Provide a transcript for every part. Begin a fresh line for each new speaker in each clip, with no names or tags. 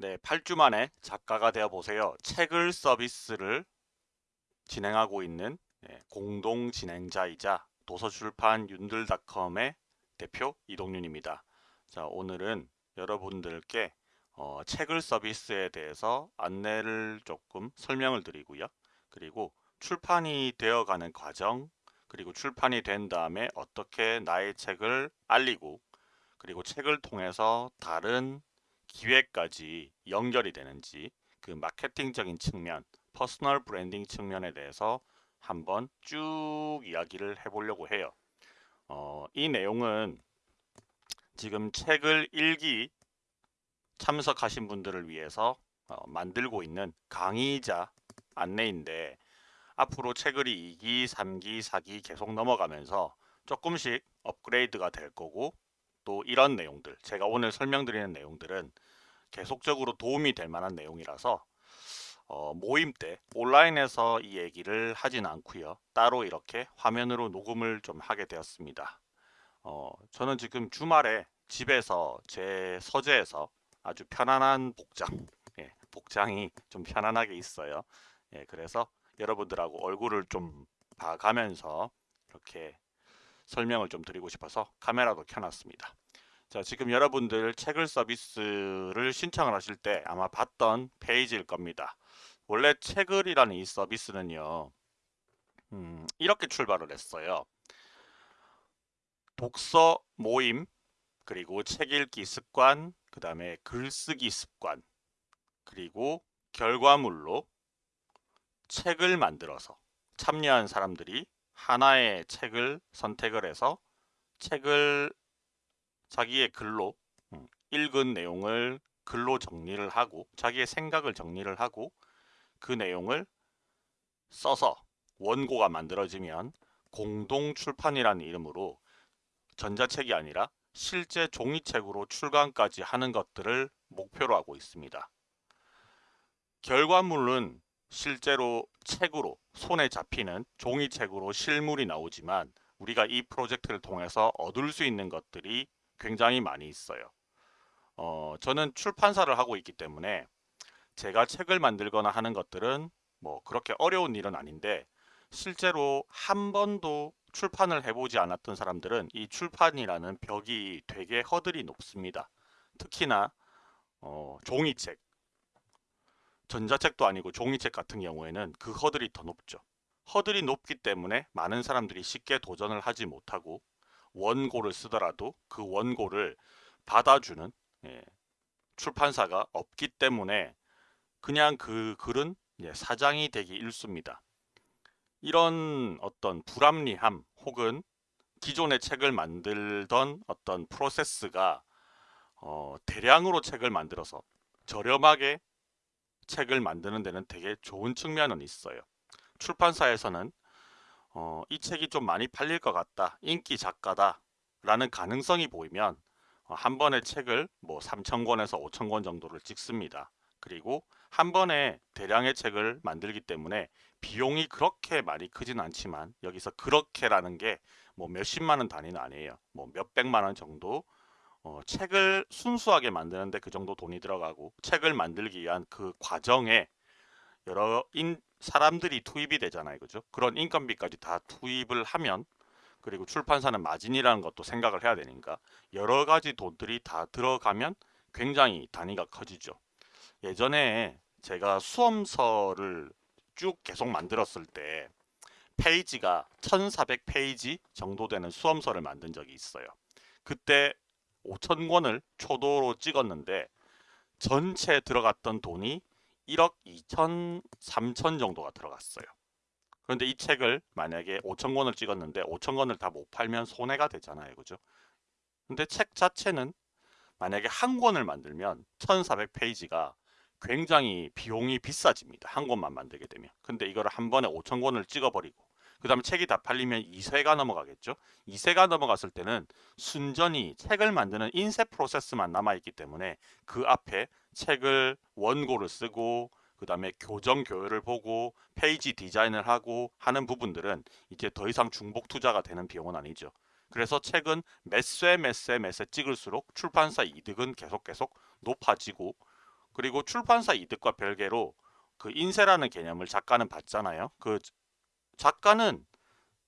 네, 8주 만에 작가가 되어 보세요. 책을 서비스를 진행하고 있는 네, 공동 진행자이자 도서출판 윤들닷컴의 대표 이동윤입니다. 자, 오늘은 여러분들께 어, 책을 서비스에 대해서 안내를 조금 설명을 드리고요. 그리고 출판이 되어가는 과정, 그리고 출판이 된 다음에 어떻게 나의 책을 알리고 그리고 책을 통해서 다른 기획까지 연결이 되는지 그 마케팅적인 측면, personal branding 측면에 대해서 한번 쭉 이야기를 해보려고 해요. 어, 이 내용은 지금 책을 1기 참석하신 분들을 위해서 어, 만들고 있는 강의 중 하나인데 앞으로 책을 2기, 3기, 4기 계속 넘어가면서 조금씩 업그레이드가 될 거고 또 이런 내용들 제가 오늘 설명드리는 내용들은 계속적으로 도움이 될 만한 내용이라서 어, 모임 때 온라인에서 이 얘기를 하진 않고요. 따로 이렇게 화면으로 녹음을 좀 하게 되었습니다. 어, 저는 지금 주말에 집에서 제 서재에서 아주 편안한 복장 예, 복장이 좀 편안하게 있어요. 예, 그래서 여러분들하고 얼굴을 좀 봐가면서 이렇게 설명을 좀 드리고 싶어서 카메라도 켜놨습니다. 자 지금 여러분들 책을 서비스를 신청을 하실 때 아마 봤던 페이지일 겁니다. 원래 책을이라는 이 서비스는요. 음, 이렇게 출발을 했어요. 독서 모임 그리고 책 읽기 습관 그 다음에 글쓰기 습관 그리고 결과물로 책을 만들어서 참여한 사람들이 하나의 책을 선택을 해서 책을 자기의 글로 음, 읽은 내용을 글로 정리를 하고 자기의 생각을 정리를 하고 그 내용을 써서 원고가 만들어지면 공동 출판이라는 이름으로 전자책이 아니라 실제 종이책으로 출간까지 하는 것들을 목표로 하고 있습니다. 결과물은 실제로 책으로 손에 잡히는 종이책으로 실물이 나오지만 우리가 이 프로젝트를 통해서 얻을 수 있는 것들이 굉장히 많이 있어요. 어, 저는 출판사를 하고 있기 때문에 제가 책을 만들거나 하는 것들은 뭐 그렇게 어려운 일은 아닌데 실제로 한 번도 출판을 해보지 않았던 사람들은 이 출판이라는 벽이 되게 허들이 높습니다. 특히나 어, 종이책 전자책도 아니고 종이책 같은 경우에는 그 허들이 더 높죠. 허들이 높기 때문에 많은 사람들이 쉽게 도전을 하지 못하고 원고를 쓰더라도 그 원고를 받아주는 예, 출판사가 없기 때문에 그냥 그 글은 예, 사장이 되기 일쑤입니다. 이런 어떤 불합리함 혹은 기존의 책을 만들던 어떤 프로세스가 어, 대량으로 책을 만들어서 저렴하게 책을 만드는 데는 되게 좋은 측면은 있어요. 출판사에서는 어, 이 책이 좀 많이 팔릴 것 같다. 인기 작가다. 라는 가능성이 보이면 어, 한 번의 책을 뭐 3,000권에서 5,000권 정도를 찍습니다. 그리고 한 번에 대량의 책을 만들기 때문에 비용이 그렇게 많이 크진 않지만 여기서 그렇게라는 게 뭐 몇십만 원 단위는 아니에요. 뭐 몇백만 원 정도 어, 책을 순수하게 만드는데 그 정도 돈이 들어가고 책을 만들기 위한 그 과정에 여러 인, 사람들이 투입이 되잖아요. 그죠? 그런 인건비까지 다 투입을 하면 그리고 출판사는 마진이라는 것도 생각을 해야 되니까 여러 가지 돈들이 다 들어가면 굉장히 단위가 커지죠. 예전에 제가 수험서를 쭉 계속 만들었을 때 페이지가 1400페이지 정도 되는 수험서를 만든 적이 있어요. 그때 5천 권을 초도로 찍었는데 전체 들어갔던 돈이 1억 2천 3천 정도가 들어갔어요. 그런데 이 책을 만약에 5천 권을 찍었는데 5천 권을 다 못 팔면 손해가 되잖아요. 그죠? 근데 책 자체는 만약에 한 권을 만들면 1400페이지가 굉장히 비용이 비싸집니다. 한 권만 만들게 되면. 근데 이거를 한 번에 5천 권을 찍어버리고 그 다음에 책이 다 팔리면 2세가 넘어가겠죠. 2세가 넘어갔을 때는 순전히 책을 만드는 인쇄 프로세스만 남아있기 때문에 그 앞에 책을 원고를 쓰고 그 다음에 교정 교열을 보고 페이지 디자인을 하고 하는 부분들은 이제 더 이상 중복 투자가 되는 비용은 아니죠. 그래서 책은 몇 쇄 몇 쇄 몇 쇄 찍을수록 출판사 이득은 계속 계속 높아지고 그리고 출판사 이득과 별개로 그 인세라는 개념을 작가는 받잖아요. 그 작가는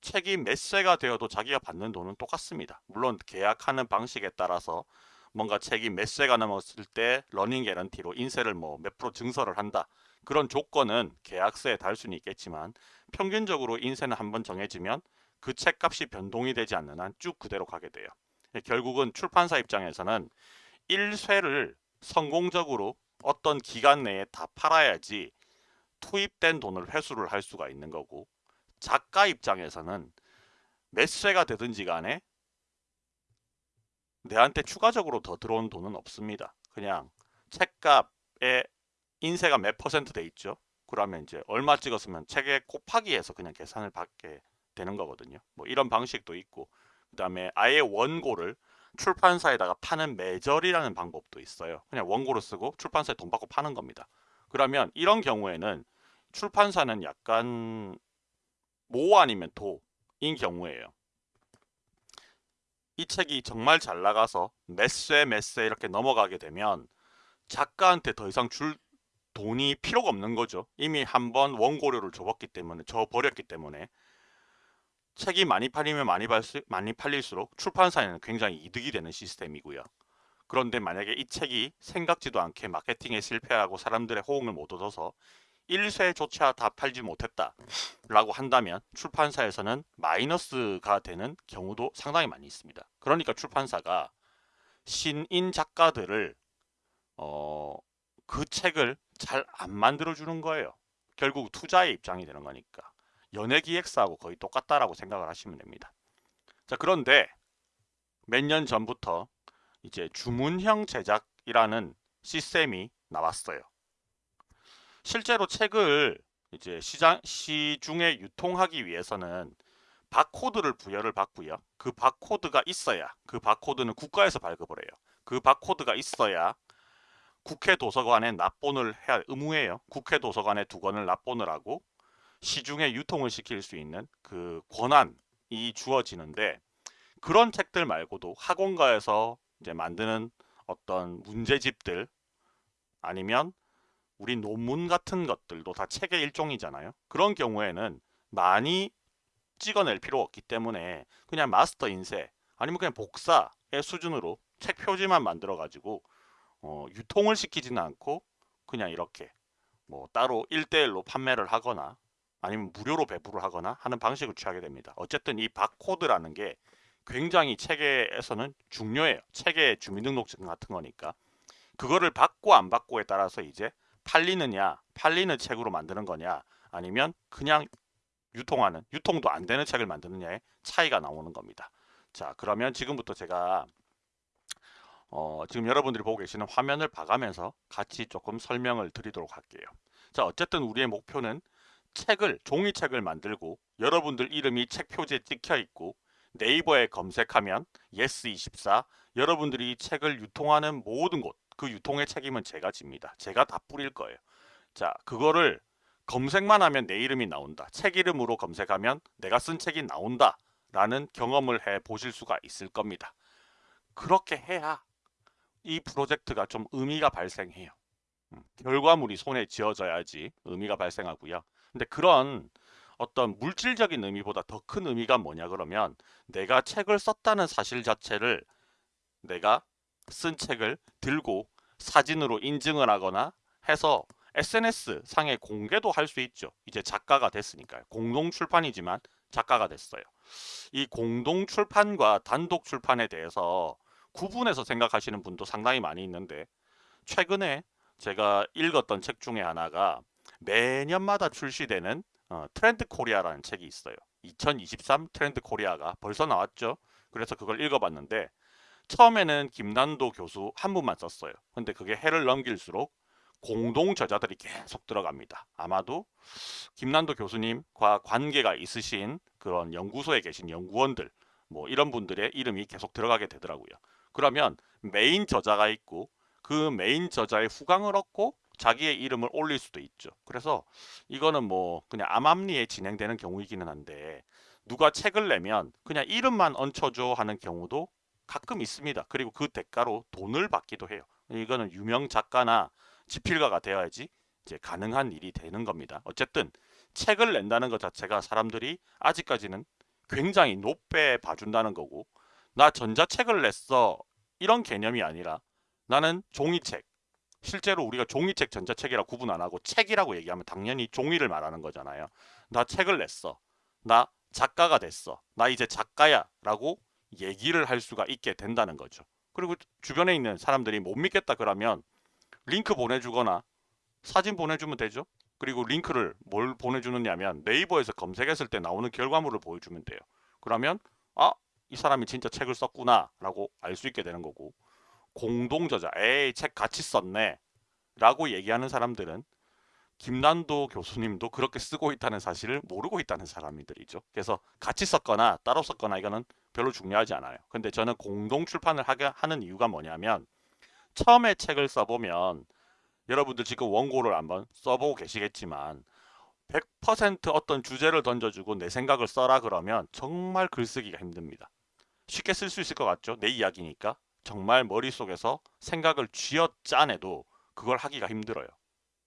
책이 몇 쇄가 되어도 자기가 받는 돈은 똑같습니다. 물론 계약하는 방식에 따라서 뭔가 책이 몇 쇄가 넘었을 때 러닝 개런티로 인세를 뭐 몇 프로 증설을 한다. 그런 조건은 계약서에 달 수는 있겠지만 평균적으로 인쇄는 한번 정해지면 그 책값이 변동이 되지 않는 한 쭉 그대로 가게 돼요. 결국은 출판사 입장에서는 1쇄를 성공적으로 어떤 기간 내에 다 팔아야지 투입된 돈을 회수를 할 수가 있는 거고 작가 입장에서는 몇 쇄가 되든지 간에 내한테 추가적으로 더 들어온 돈은 없습니다. 그냥 책값에 인쇄가 몇 퍼센트 돼 있죠. 그러면 이제 얼마 찍었으면 책에 곱하기 해서 그냥 계산을 받게 되는 거거든요. 뭐 이런 방식도 있고 그 다음에 아예 원고를 출판사에다가 파는 매절이라는 방법도 있어요. 그냥 원고를 쓰고 출판사에 돈 받고 파는 겁니다. 그러면 이런 경우에는 출판사는 약간 모 아니면 도인 경우에요. 이 책이 정말 잘 나가서 몇세 몇세 이렇게 넘어가게 되면 작가한테 더 이상 줄 돈이 필요가 없는 거죠. 이미 한번 원고료를 줘봤기 때문에 줘 버렸기 때문에 책이 많이 팔리면 많이, 팔수, 많이 팔릴수록 출판사에는 굉장히 이득이 되는 시스템이고요. 그런데 만약에 이 책이 생각지도 않게 마케팅에 실패하고 사람들의 호응을 못 얻어서 1쇄조차 다 팔지 못했다 라고 한다면 출판사에서는 마이너스가 되는 경우도 상당히 많이 있습니다. 그러니까 출판사가 신인 작가들을 어, 그 책을 잘 안 만들어 주는 거예요. 결국 투자의 입장이 되는 거니까. 연예기획사하고 거의 똑같다라고 생각을 하시면 됩니다. 자 그런데 몇 년 전부터 이제 주문형 제작이라는 시스템이 나왔어요. 실제로 책을 이제 시장 시중에 유통하기 위해서는 바코드를 부여를 받고요. 그 바코드가 있어야 그 바코드는 국가에서 발급을 해요. 그 바코드가 있어야 국회 도서관에 납본을 해야 의무해요. 국회 도서관에 두 권을 납본을 하고 시중에 유통을 시킬 수 있는 그 권한이 주어지는데 그런 책들 말고도 학원가에서 이제 만드는 어떤 문제집들 아니면 우리 논문 같은 것들도 다 책의 일종이잖아요. 그런 경우에는 많이 찍어낼 필요 없기 때문에 그냥 마스터 인쇄 아니면 그냥 복사의 수준으로 책 표지만 만들어 가지고 어, 유통을 시키지는 않고 그냥 이렇게 뭐 따로 1대1로 판매를 하거나 아니면 무료로 배부를 하거나 하는 방식을 취하게 됩니다. 어쨌든 이 바코드라는 게 굉장히 체계에서는 중요해요. 체계 주민등록증 같은 거니까. 그거를 받고 안 받고에 따라서 이제 팔리느냐, 팔리는 책으로 만드는 거냐, 아니면 그냥 유통하는, 유통도 안 되는 책을 만드느냐의 차이가 나오는 겁니다. 자, 그러면 지금부터 제가 어, 지금 여러분들이 보고 계시는 화면을 봐가면서 같이 조금 설명을 드리도록 할게요. 자, 어쨌든 우리의 목표는 책을 종이책을 만들고 여러분들 이름이 책 표지에 찍혀 있고 네이버에 검색하면 yes24 여러분들이 책을 유통하는 모든 곳 그 유통의 책임은 제가 집니다. 제가 다 뿌릴 거예요. 자 그거를 검색만 하면 내 이름이 나온다. 책 이름으로 검색하면 내가 쓴 책이 나온다. 라는 경험을 해 보실 수가 있을 겁니다. 그렇게 해야 이 프로젝트가 좀 의미가 발생해요. 음, 결과물이 손에 쥐어져야지 의미가 발생하고요. 근데 그런 어떤 물질적인 의미보다 더 큰 의미가 뭐냐 그러면 내가 책을 썼다는 사실 자체를 내가 쓴 책을 들고 사진으로 인증을 하거나 해서 SNS 상에 공개도 할 수 있죠. 이제 작가가 됐으니까요. 공동 출판이지만 작가가 됐어요. 이 공동 출판과 단독 출판에 대해서 구분해서 생각하시는 분도 상당히 많이 있는데 최근에 제가 읽었던 책 중에 하나가 매년마다 출시되는 어, 트렌드 코리아라는 책이 있어요. 2023 트렌드 코리아가 벌써 나왔죠. 그래서 그걸 읽어봤는데 처음에는 김난도 교수 한 분만 썼어요. 근데 그게 해를 넘길수록 공동 저자들이 계속 들어갑니다. 아마도 김난도 교수님과 관계가 있으신 그런 연구소에 계신 연구원들 뭐 이런 분들의 이름이 계속 들어가게 되더라고요. 그러면 메인 저자가 있고 그 메인 저자의 후광을 얻고 자기의 이름을 올릴 수도 있죠. 그래서 이거는 뭐 그냥 암암리에 진행되는 경우이기는 한데 누가 책을 내면 그냥 이름만 얹혀줘 하는 경우도 가끔 있습니다. 그리고 그 대가로 돈을 받기도 해요. 이거는 유명 작가나 집필가가 되어야지 이제 가능한 일이 되는 겁니다. 어쨌든 책을 낸다는 것 자체가 사람들이 아직까지는 굉장히 높게 봐준다는 거고 나 전자책을 냈어 이런 개념이 아니라 나는 종이책 실제로 우리가 종이책 전자책이라 구분 안 하고 책이라고 얘기하면 당연히 종이를 말하는 거잖아요. 나 책을 냈어. 나 작가가 됐어. 나 이제 작가야 라고 얘기를 할 수가 있게 된다는 거죠. 그리고 주변에 있는 사람들이 못 믿겠다 그러면 링크 보내주거나 사진 보내주면 되죠. 그리고 링크를 뭘 보내주느냐면 네이버에서 검색했을 때 나오는 결과물을 보여주면 돼요. 그러면 아, 이 사람이 진짜 책을 썼구나 라고 알 수 있게 되는 거고 공동저자, 에이 책 같이 썼네 라고 얘기하는 사람들은 김난도 교수님도 그렇게 쓰고 있다는 사실을 모르고 있다는 사람들이죠. 그래서 같이 썼거나 따로 썼거나 이거는 별로 중요하지 않아요. 근데 저는 공동 출판을 하게 하는 이유가 뭐냐면 처음에 책을 써보면 여러분들 지금 원고를 한번 써보고 계시겠지만 100% 어떤 주제를 던져주고 내 생각을 써라 그러면 정말 글쓰기가 힘듭니다. 쉽게 쓸 수 있을 것 같죠? 내 이야기니까. 정말 머릿속에서 생각을 쥐어 짜내도 그걸 하기가 힘들어요.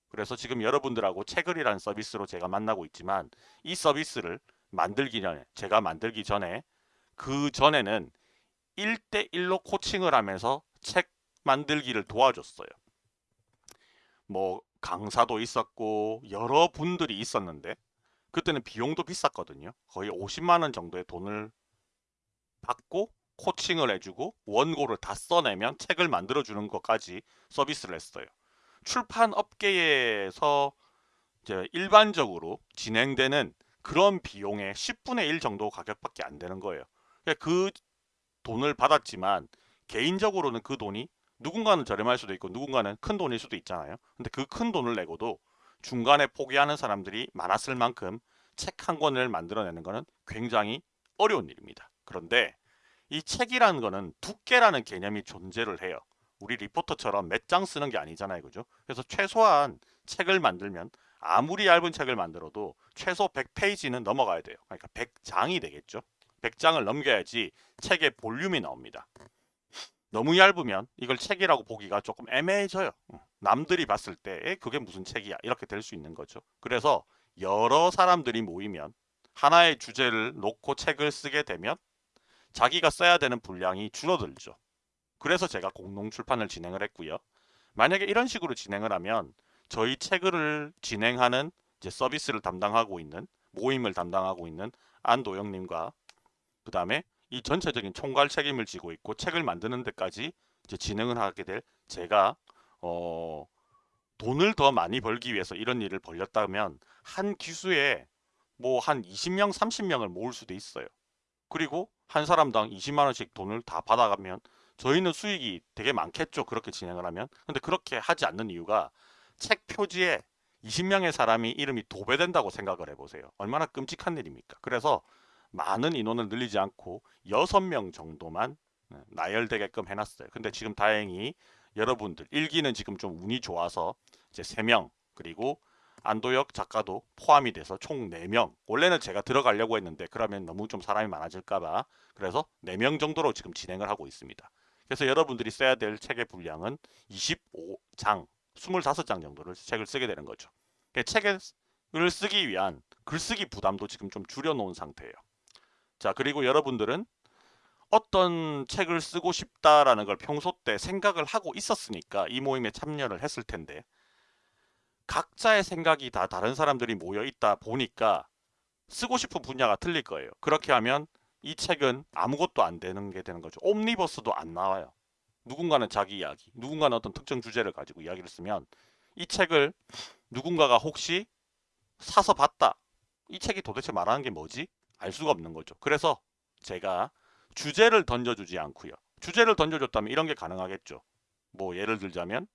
그래서 지금 여러분들하고 책을이라는 서비스로 제가 만나고 있지만 이 서비스를 만들기 전에 제가 만들기 전에 그 전에는 1대1로 코칭을 하면서 책 만들기를 도와줬어요. 뭐 강사도 있었고 여러 분들이 있었는데 그때는 비용도 비쌌거든요. 거의 50만원 정도의 돈을 받고 코칭을 해주고 원고를 다 써내면 책을 만들어주는 것까지 서비스를 했어요. 출판 업계에서 이제 일반적으로 진행되는 그런 비용의 10분의 1 정도 가격밖에 안 되는 거예요. 그러니까 그 돈을 받았지만 개인적으로는 그 돈이 누군가는 저렴할 수도 있고 누군가는 큰 돈일 수도 있잖아요. 근데 그 큰 돈을 내고도 중간에 포기하는 사람들이 많았을 만큼 책 한 권을 만들어내는 것은 굉장히 어려운 일입니다. 그런데 이 책이라는 거는 두께라는 개념이 존재를 해요. 우리 리포터처럼 몇 장 쓰는 게 아니잖아요. 그죠? 그래서 최소한 책을 만들면 아무리 얇은 책을 만들어도 최소 100페이지는 넘어가야 돼요. 그러니까 100장이 되겠죠. 100장을 넘겨야지 책의 볼륨이 나옵니다. 너무 얇으면 이걸 책이라고 보기가 조금 애매해져요. 남들이 봤을 때 그게 무슨 책이야 이렇게 될 수 있는 거죠. 그래서 여러 사람들이 모이면 하나의 주제를 놓고 책을 쓰게 되면 자기가 써야 되는 분량이 줄어들죠. 그래서 제가 공동 출판을 진행을 했고요. 만약에 이런 식으로 진행을 하면 저희 책을 진행하는 이제 서비스를 담당하고 있는 모임을 담당하고 있는 안도영님과 그 다음에 이 전체적인 총괄 책임을 지고 있고 책을 만드는 데까지 이제 진행을 하게 될 제가 어 돈을 더 많이 벌기 위해서 이런 일을 벌렸다면 한 기수에 뭐 한 20명 30명을 모을 수도 있어요. 그리고 한 사람당 20만 원씩 돈을 다 받아가면 저희는 수익이 되게 많겠죠. 그렇게 진행을 하면. 근데 그렇게 하지 않는 이유가 책 표지에 20명의 사람이 이름이 도배된다고 생각을 해보세요. 얼마나 끔찍한 일입니까? 그래서 많은 인원을 늘리지 않고 6명 정도만 네, 나열되게끔 해놨어요. 근데 지금 다행히 여러분들 일기는 지금 좀 운이 좋아서 이제 3명 그리고 안도혁 작가도 포함이 돼서 총 4명 원래는 제가 들어가려고 했는데 그러면 너무 좀 사람이 많아질까봐 그래서 4명 정도로 지금 진행을 하고 있습니다. 그래서 여러분들이 써야 될 책의 분량은 25장 25장 정도를 책을 쓰게 되는 거죠. 책을 쓰기 위한 글쓰기 부담도 지금 좀 줄여놓은 상태예요. 자 그리고 여러분들은 어떤 책을 쓰고 싶다라는 걸 평소 때 생각을 하고 있었으니까 이 모임에 참여를 했을 텐데 각자의 생각이 다 다른 사람들이 모여 있다 보니까 쓰고 싶은 분야가 틀릴 거예요. 그렇게 하면 이 책은 아무것도 안 되는 게 되는 거죠. 옴니버스도 안 나와요. 누군가는 자기 이야기, 누군가는 어떤 특정 주제를 가지고 이야기를 쓰면 이 책을 누군가가 혹시 사서 봤다. 이 책이 도대체 말하는 게 뭐지? 알 수가 없는 거죠. 그래서 제가 주제를 던져주지 않고요. 주제를 던져줬다면 이런 게 가능하겠죠. 뭐 예를 들자면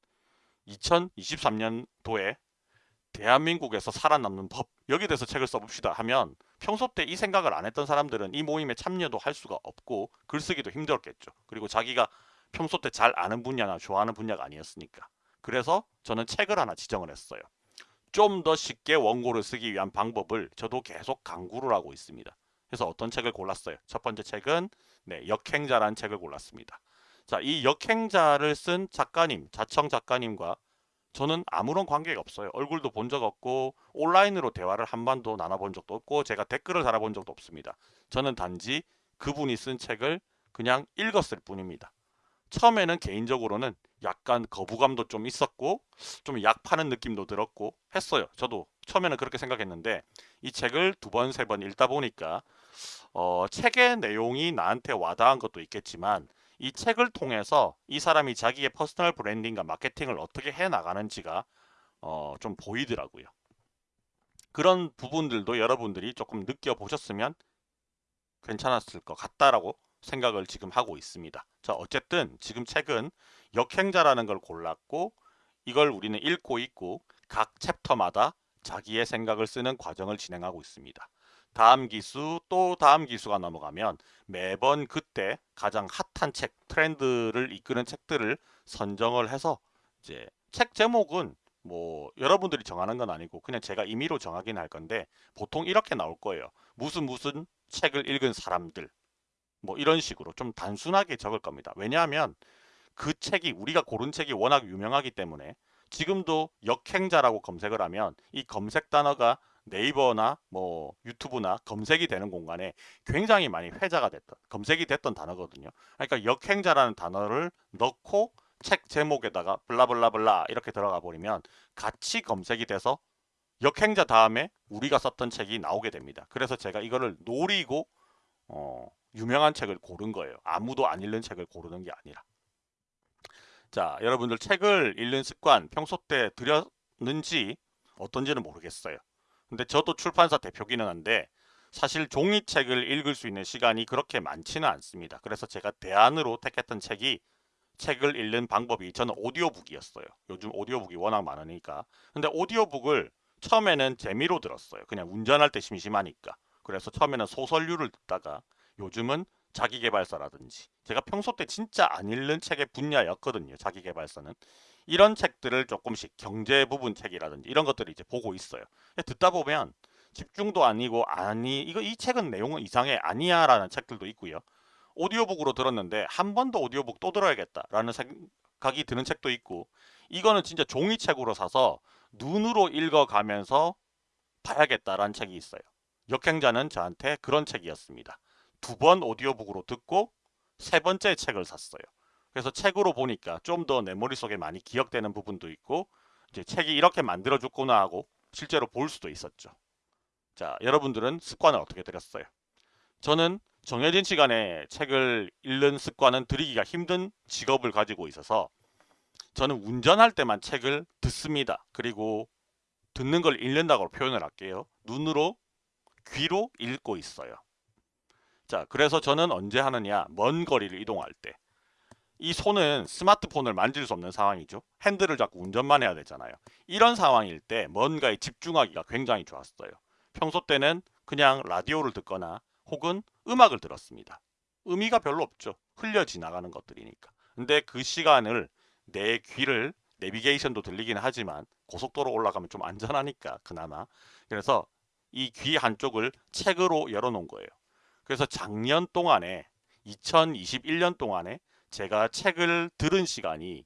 2023년도에 대한민국에서 살아남는 법 여기에 대해서 책을 써봅시다 하면 평소 때 이 생각을 안 했던 사람들은 이 모임에 참여도 할 수가 없고 글쓰기도 힘들었겠죠. 그리고 자기가 평소 때 잘 아는 분야나 좋아하는 분야가 아니었으니까. 그래서 저는 책을 하나 지정을 했어요. 좀 더 쉽게 원고를 쓰기 위한 방법을 저도 계속 강구를 하고 있습니다. 그래서 어떤 책을 골랐어요? 첫 번째 책은 네, 역행자라는 책을 골랐습니다. 자, 이 역행자를 쓴 작가님, 자청 작가님과 저는 아무런 관계가 없어요. 얼굴도 본 적 없고 온라인으로 대화를 한 번도 나눠본 적도 없고 제가 댓글을 달아본 적도 없습니다. 저는 단지 그분이 쓴 책을 그냥 읽었을 뿐입니다. 처음에는 개인적으로는 약간 거부감도 좀 있었고 좀 약 파는 느낌도 들었고 했어요. 저도 처음에는 그렇게 생각했는데 이 책을 두 번, 세 번 읽다 보니까 어, 책의 내용이 나한테 와닿은 것도 있겠지만 이 책을 통해서 이 사람이 자기의 personal branding과 마케팅을 어떻게 해 나가는지가 어, 좀 보이더라고요. 그런 부분들도 여러분들이 조금 느껴보셨으면 괜찮았을 것 같다라고 생각을 지금 하고 있습니다. 자, 어쨌든 지금 책은 역행자라는 걸 골랐고 이걸 우리는 읽고 있고 각 챕터마다 자기의 생각을 쓰는 과정을 진행하고 있습니다. 다음 기수 또 다음 기수가 넘어가면 매번 그때 가장 핫한 책 트렌드를 이끄는 책들을 선정을 해서 이제 책 제목은 뭐 여러분들이 정하는 건 아니고 그냥 제가 임의로 정하긴 할 건데 보통 이렇게 나올 거예요. 무슨 무슨 책을 읽은 사람들 뭐 이런 식으로 좀 단순하게 적을 겁니다. 왜냐하면 그 책이 우리가 고른 책이 워낙 유명하기 때문에 지금도 역행자라고 검색을 하면 이 검색 단어가 네이버나 뭐 유튜브나 검색이 되는 공간에 굉장히 많이 회자가 됐던 검색이 됐던 단어거든요. 그러니까 역행자라는 단어를 넣고 책 제목에다가 블라블라블라 이렇게 들어가 버리면 같이 검색이 돼서 역행자 다음에 우리가 썼던 책이 나오게 됩니다. 그래서 제가 이거를 노리고 어, 유명한 책을 고른 거예요. 아무도 안 읽는 책을 고르는 게 아니라. 자, 여러분들 책을 읽는 습관 평소 때 들였는지 어떤지는 모르겠어요. 근데 저도 출판사 대표기는 한데 사실 종이책을 읽을 수 있는 시간이 그렇게 많지는 않습니다. 그래서 제가 대안으로 택했던 책이 책을 읽는 방법이 저는 오디오북이었어요. 요즘 오디오북이 워낙 많으니까. 근데 오디오북을 처음에는 재미로 들었어요. 그냥 운전할 때 심심하니까. 그래서 처음에는 소설류를 듣다가 요즘은 자기개발서라든지 제가 평소 때 진짜 안 읽는 책의 분야였거든요. 자기개발서는. 이런 책들을 조금씩 경제 부분 책이라든지 이런 것들을 이제 보고 있어요. 듣다 보면 집중도 아니고 아니 이거 이 책은 내용은 이상해 아니야 라는 책들도 있고요. 오디오북으로 들었는데 한 번 더 오디오북 또 들어야겠다 라는 생각이 드는 책도 있고 이거는 진짜 종이책으로 사서 눈으로 읽어가면서 봐야겠다라는 책이 있어요. 역행자는 저한테 그런 책이었습니다. 두 번 오디오북으로 듣고 세 번째 책을 샀어요. 그래서 책으로 보니까 좀 더 내 머릿속에 많이 기억되는 부분도 있고 이제 책이 이렇게 만들어줬구나 하고 실제로 볼 수도 있었죠. 자, 여러분들은 습관을 어떻게 들였어요? 저는 정해진 시간에 책을 읽는 습관은 들이기가 힘든 직업을 가지고 있어서 저는 운전할 때만 책을 듣습니다. 그리고 듣는 걸 읽는다고 표현을 할게요. 눈으로, 귀로 읽고 있어요. 자, 그래서 저는 언제 하느냐? 먼 거리를 이동할 때. 이 손은 스마트폰을 만질 수 없는 상황이죠. 핸들을 잡고 운전만 해야 되잖아요. 이런 상황일 때 뭔가에 집중하기가 굉장히 좋았어요. 평소 때는 그냥 라디오를 듣거나 혹은 음악을 들었습니다. 의미가 별로 없죠. 흘려 지나가는 것들이니까. 근데 그 시간을 내 귀를 내비게이션도 들리긴 하지만 고속도로 올라가면 좀 안전하니까 그나마. 그래서 이 귀 한쪽을 책으로 열어놓은 거예요. 그래서 작년 동안에 2021년 동안에 제가 책을 들은 시간이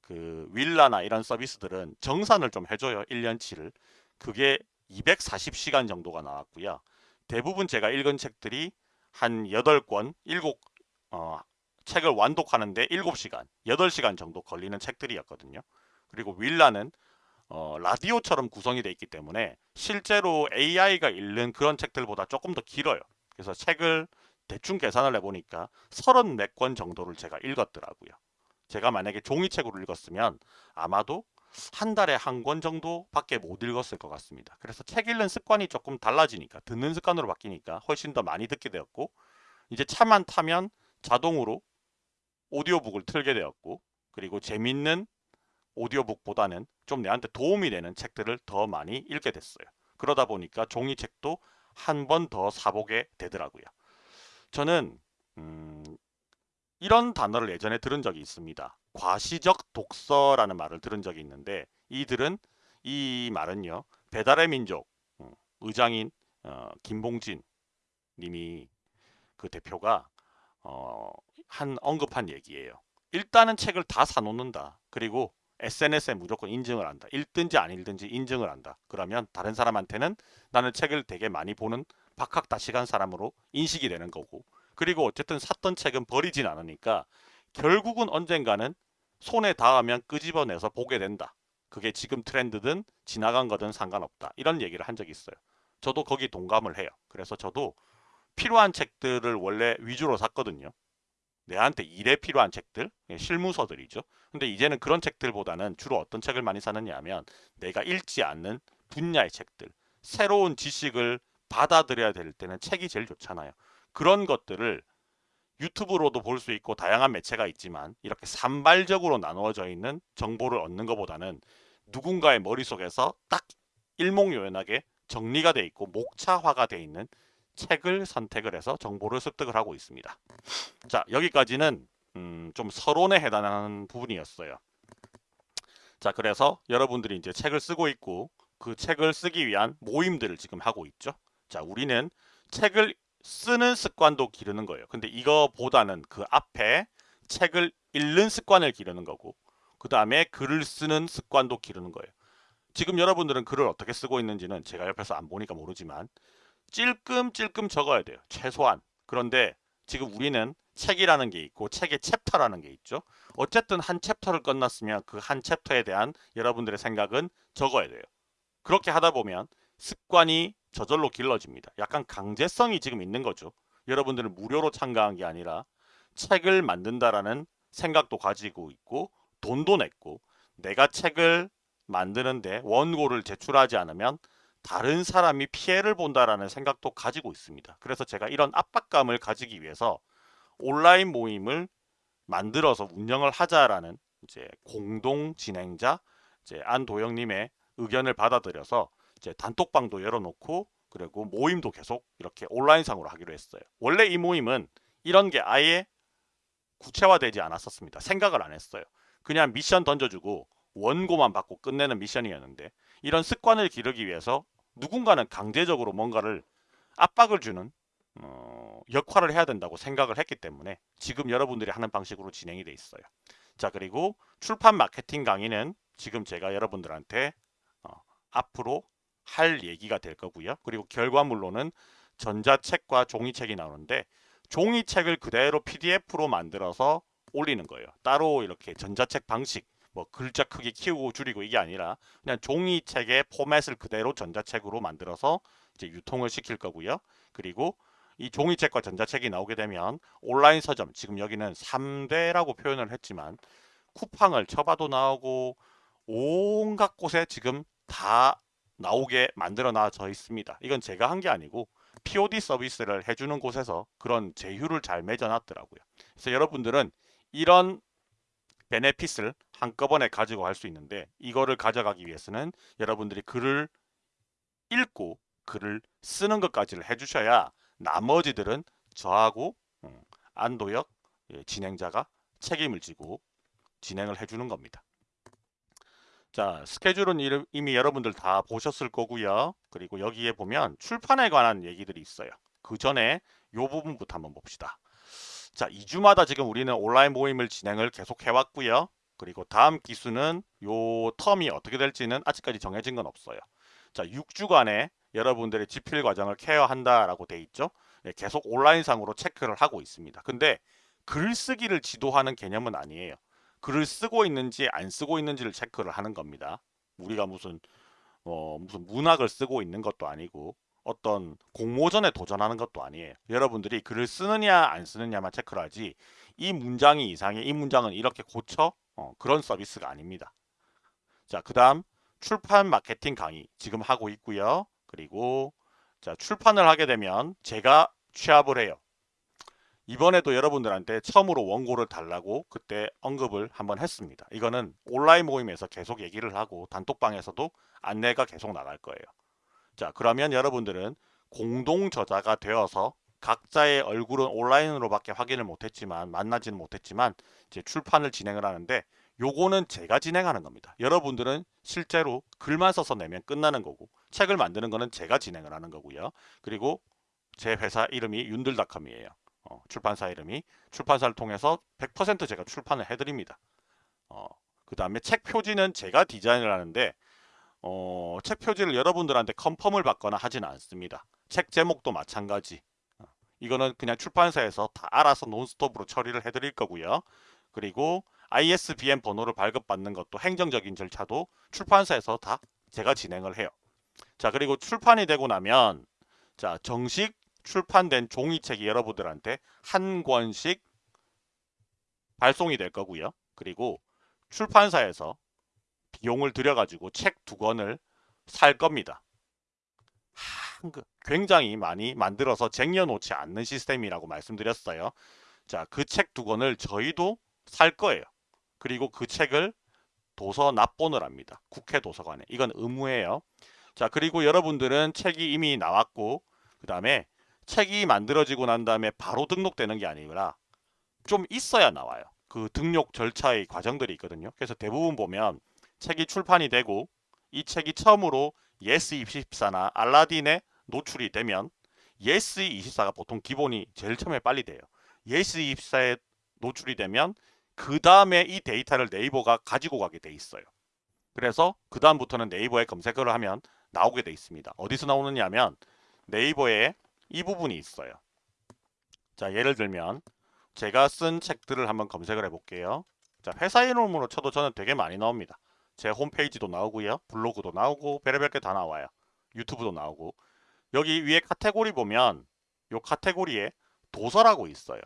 그 윌라나 이런 서비스들은 정산을 좀 해줘요. 1년치를. 그게 240시간 정도가 나왔고요. 대부분 제가 읽은 책들이 한 8권, 7 어, 책을 완독하는데 7시간, 8시간 정도 걸리는 책들이었거든요. 그리고 윌라는 어, 라디오처럼 구성이 되어 있기 때문에 실제로 AI가 읽는 그런 책들보다 조금 더 길어요. 그래서 책을 대충 계산을 해보니까 34권 정도를 제가 읽었더라고요. 제가 만약에 종이책으로 읽었으면 아마도 한 달에 한 권 정도밖에 못 읽었을 것 같습니다. 그래서 책 읽는 습관이 조금 달라지니까 듣는 습관으로 바뀌니까 훨씬 더 많이 듣게 되었고 이제 차만 타면 자동으로 오디오북을 틀게 되었고 그리고 재밌는 오디오북보다는 좀 내한테 도움이 되는 책들을 더 많이 읽게 됐어요. 그러다 보니까 종이책도 한 번 더 사보게 되더라고요. 저는 음, 이런 단어를 예전에 들은 적이 있습니다. 과시적 독서라는 말을 들은 적이 있는데 이들은 이 말은요. 배달의 민족 어, 의장인 어, 김봉진 님이 그 대표가 어, 한 언급한 얘기예요. 일단은 책을 다 사놓는다. 그리고 SNS에 무조건 인증을 한다. 읽든지 안 읽든지 인증을 한다. 그러면 다른 사람한테는 나는 책을 되게 많이 보는 박학다식한 사람으로 인식이 되는 거고 그리고 어쨌든 샀던 책은 버리진 않으니까 결국은 언젠가는 손에 닿으면 끄집어내서 보게 된다. 그게 지금 트렌드든 지나간 거든 상관없다. 이런 얘기를 한 적이 있어요. 저도 거기 동감을 해요. 그래서 저도 필요한 책들을 원래 위주로 샀거든요. 내한테 일에 필요한 책들, 예, 실무서들이죠. 근데 이제는 그런 책들보다는 주로 어떤 책을 많이 사느냐 하면 내가 읽지 않는 분야의 책들, 새로운 지식을 받아들여야 될 때는 책이 제일 좋잖아요. 그런 것들을 유튜브로도 볼 수 있고 다양한 매체가 있지만 이렇게 산발적으로 나누어져 있는 정보를 얻는 것보다는 누군가의 머릿속에서 딱 일목요연하게 정리가 돼 있고 목차화가 돼 있는 책을 선택을 해서 정보를 습득을 하고 있습니다. 자 여기까지는 음, 좀 서론에 해당하는 부분이었어요. 자 그래서 여러분들이 이제 책을 쓰고 있고 그 책을 쓰기 위한 모임들을 지금 하고 있죠. 자 우리는 책을 쓰는 습관도 기르는 거예요. 근데 이거보다는 그 앞에 책을 읽는 습관을 기르는 거고 그 다음에 글을 쓰는 습관도 기르는 거예요. 지금 여러분들은 글을 어떻게 쓰고 있는지는 제가 옆에서 안 보니까 모르지만 찔끔찔끔 적어야 돼요. 최소한. 그런데 지금 우리는 책이라는 게 있고 책의 챕터라는 게 있죠. 어쨌든 한 챕터를 끝났으면 그 한 챕터에 대한 여러분들의 생각은 적어야 돼요. 그렇게 하다 보면 습관이 저절로 길러집니다. 약간 강제성이 지금 있는 거죠. 여러분들은 무료로 참가한 게 아니라 책을 만든다라는 생각도 가지고 있고 돈도 냈고 내가 책을 만드는데 원고를 제출하지 않으면 다른 사람이 피해를 본다라는 생각도 가지고 있습니다. 그래서 제가 이런 압박감을 가지기 위해서 온라인 모임을 만들어서 운영을 하자라는 이제 공동 진행자 이제 안도영님의 의견을 받아들여서 이제 단톡방도 열어놓고 그리고 모임도 계속 이렇게 온라인상으로 하기로 했어요. 원래 이 모임은 이런 게 아예 구체화되지 않았었습니다. 생각을 안 했어요. 그냥 미션 던져주고 원고만 받고 끝내는 미션이었는데 이런 습관을 기르기 위해서 누군가는 강제적으로 뭔가를 압박을 주는 어, 역할을 해야 된다고 생각을 했기 때문에 지금 여러분들이 하는 방식으로 진행이 돼 있어요. 자 그리고 출판 마케팅 강의는 지금 제가 여러분들한테 어, 앞으로 할 얘기가 될 거고요. 그리고 결과물로는 전자책과 종이책이 나오는데 종이책을 그대로 PDF로 만들어서 올리는 거예요. 따로 이렇게 전자책 방식 뭐 글자 크기 키우고 줄이고 이게 아니라 그냥 종이책의 포맷을 그대로 전자책으로 만들어서 이제 유통을 시킬 거고요. 그리고 이 종이책과 전자책이 나오게 되면 온라인 서점 지금 여기는 3대라고 표현을 했지만 쿠팡을 쳐봐도 나오고 온갖 곳에 지금 다 나오게 만들어 놔져 있습니다. 이건 제가 한 게 아니고 POD 서비스를 해주는 곳에서 그런 제휴를 잘 맺어놨더라고요. 그래서 여러분들은 이런 베네핏을 한꺼번에 가지고 갈 수 있는데 이거를 가져가기 위해서는 여러분들이 글을 읽고 글을 쓰는 것까지를 해주셔야 나머지들은 저하고 음, 안도혁 예, 진행자가 책임을 지고 진행을 해주는 겁니다. 자 스케줄은 이미 여러분들 다 보셨을 거고요. 그리고 여기에 보면 출판에 관한 얘기들이 있어요. 그 전에 이 부분부터 한번 봅시다. 자 2주마다 지금 우리는 온라인 모임을 진행을 계속 해왔고요. 그리고 다음 기수는 요 텀이 어떻게 될지는 아직까지 정해진 건 없어요. 자 6주간에 여러분들의 지필 과정을 케어한다라고 돼 있죠. 네, 계속 온라인상으로 체크를 하고 있습니다. 근데 글쓰기를 지도하는 개념은 아니에요. 글을 쓰고 있는지 안 쓰고 있는지를 체크를 하는 겁니다. 우리가 무슨 어, 무슨 문학을 쓰고 있는 것도 아니고 어떤 공모전에 도전하는 것도 아니에요. 여러분들이 글을 쓰느냐 안 쓰느냐만 체크를 하지 이 문장이 이상해 이 문장은 이렇게 고쳐 어, 그런 서비스가 아닙니다. 자, 그 다음 출판 마케팅 강의 지금 하고 있고요. 그리고 자 출판을 하게 되면 제가 취합을 해요. 이번에도 여러분들한테 처음으로 원고를 달라고 그때 언급을 한번 했습니다. 이거는 온라인 모임에서 계속 얘기를 하고 단톡방에서도 안내가 계속 나갈 거예요. 자 그러면 여러분들은 공동 저자가 되어서 각자의 얼굴은 온라인으로밖에 확인을 못했지만 만나지는 못했지만 이제 출판을 진행을 하는데 요거는 제가 진행하는 겁니다. 여러분들은 실제로 글만 써서 내면 끝나는 거고 책을 만드는 거는 제가 진행을 하는 거고요. 그리고 제 회사 이름이 윤들닷컴이에요. 어, 출판사 이름이 출판사를 통해서 100% 제가 출판을 해드립니다. 어, 그 다음에 책 표지는 제가 디자인을 하는데 어, 책 표지를 여러분들한테 컨펌을 받거나 하지는 않습니다. 책 제목도 마찬가지. 어, 이거는 그냥 출판사에서 다 알아서 논스톱으로 처리를 해드릴 거고요. 그리고 ISBN 번호를 발급받는 것도 행정적인 절차도 출판사에서 다 제가 진행을 해요. 자 그리고 출판이 되고 나면 자 정식 출판된 종이책이 여러분들한테 한 권씩 발송이 될 거고요. 그리고 출판사에서 비용을 들여가지고 책 두 권을 살 겁니다. 한그 굉장히 많이 만들어서 쟁여놓지 않는 시스템이라고 말씀드렸어요. 자, 그 책 두 권을 저희도 살 거예요. 그리고 그 책을 도서 납본을 합니다. 국회 도서관에. 이건 의무예요. 자, 그리고 여러분들은 책이 이미 나왔고 그 다음에 책이 만들어지고 난 다음에 바로 등록되는 게 아니라 좀 있어야 나와요. 그 등록 절차의 과정들이 있거든요. 그래서 대부분 보면 책이 출판이 되고 이 책이 처음으로 예스24나 알라딘에 노출이 되면 예스24가 보통 기본이 제일 처음에 빨리 돼요. 예스24에 노출이 되면 그 다음에 이 데이터를 네이버가 가지고 가게 돼 있어요. 그래서 그 다음부터는 네이버에 검색을 하면 나오게 돼 있습니다. 어디서 나오느냐 하면 네이버에 이 부분이 있어요. 자 예를 들면 제가 쓴 책들을 한번 검색을 해볼게요. 자 회사 이름으로 쳐도 저는 되게 많이 나옵니다. 제 홈페이지도 나오고요. 블로그도 나오고 별의별 게 다 나와요. 유튜브도 나오고 여기 위에 카테고리 보면 요 카테고리에 도서라고 있어요.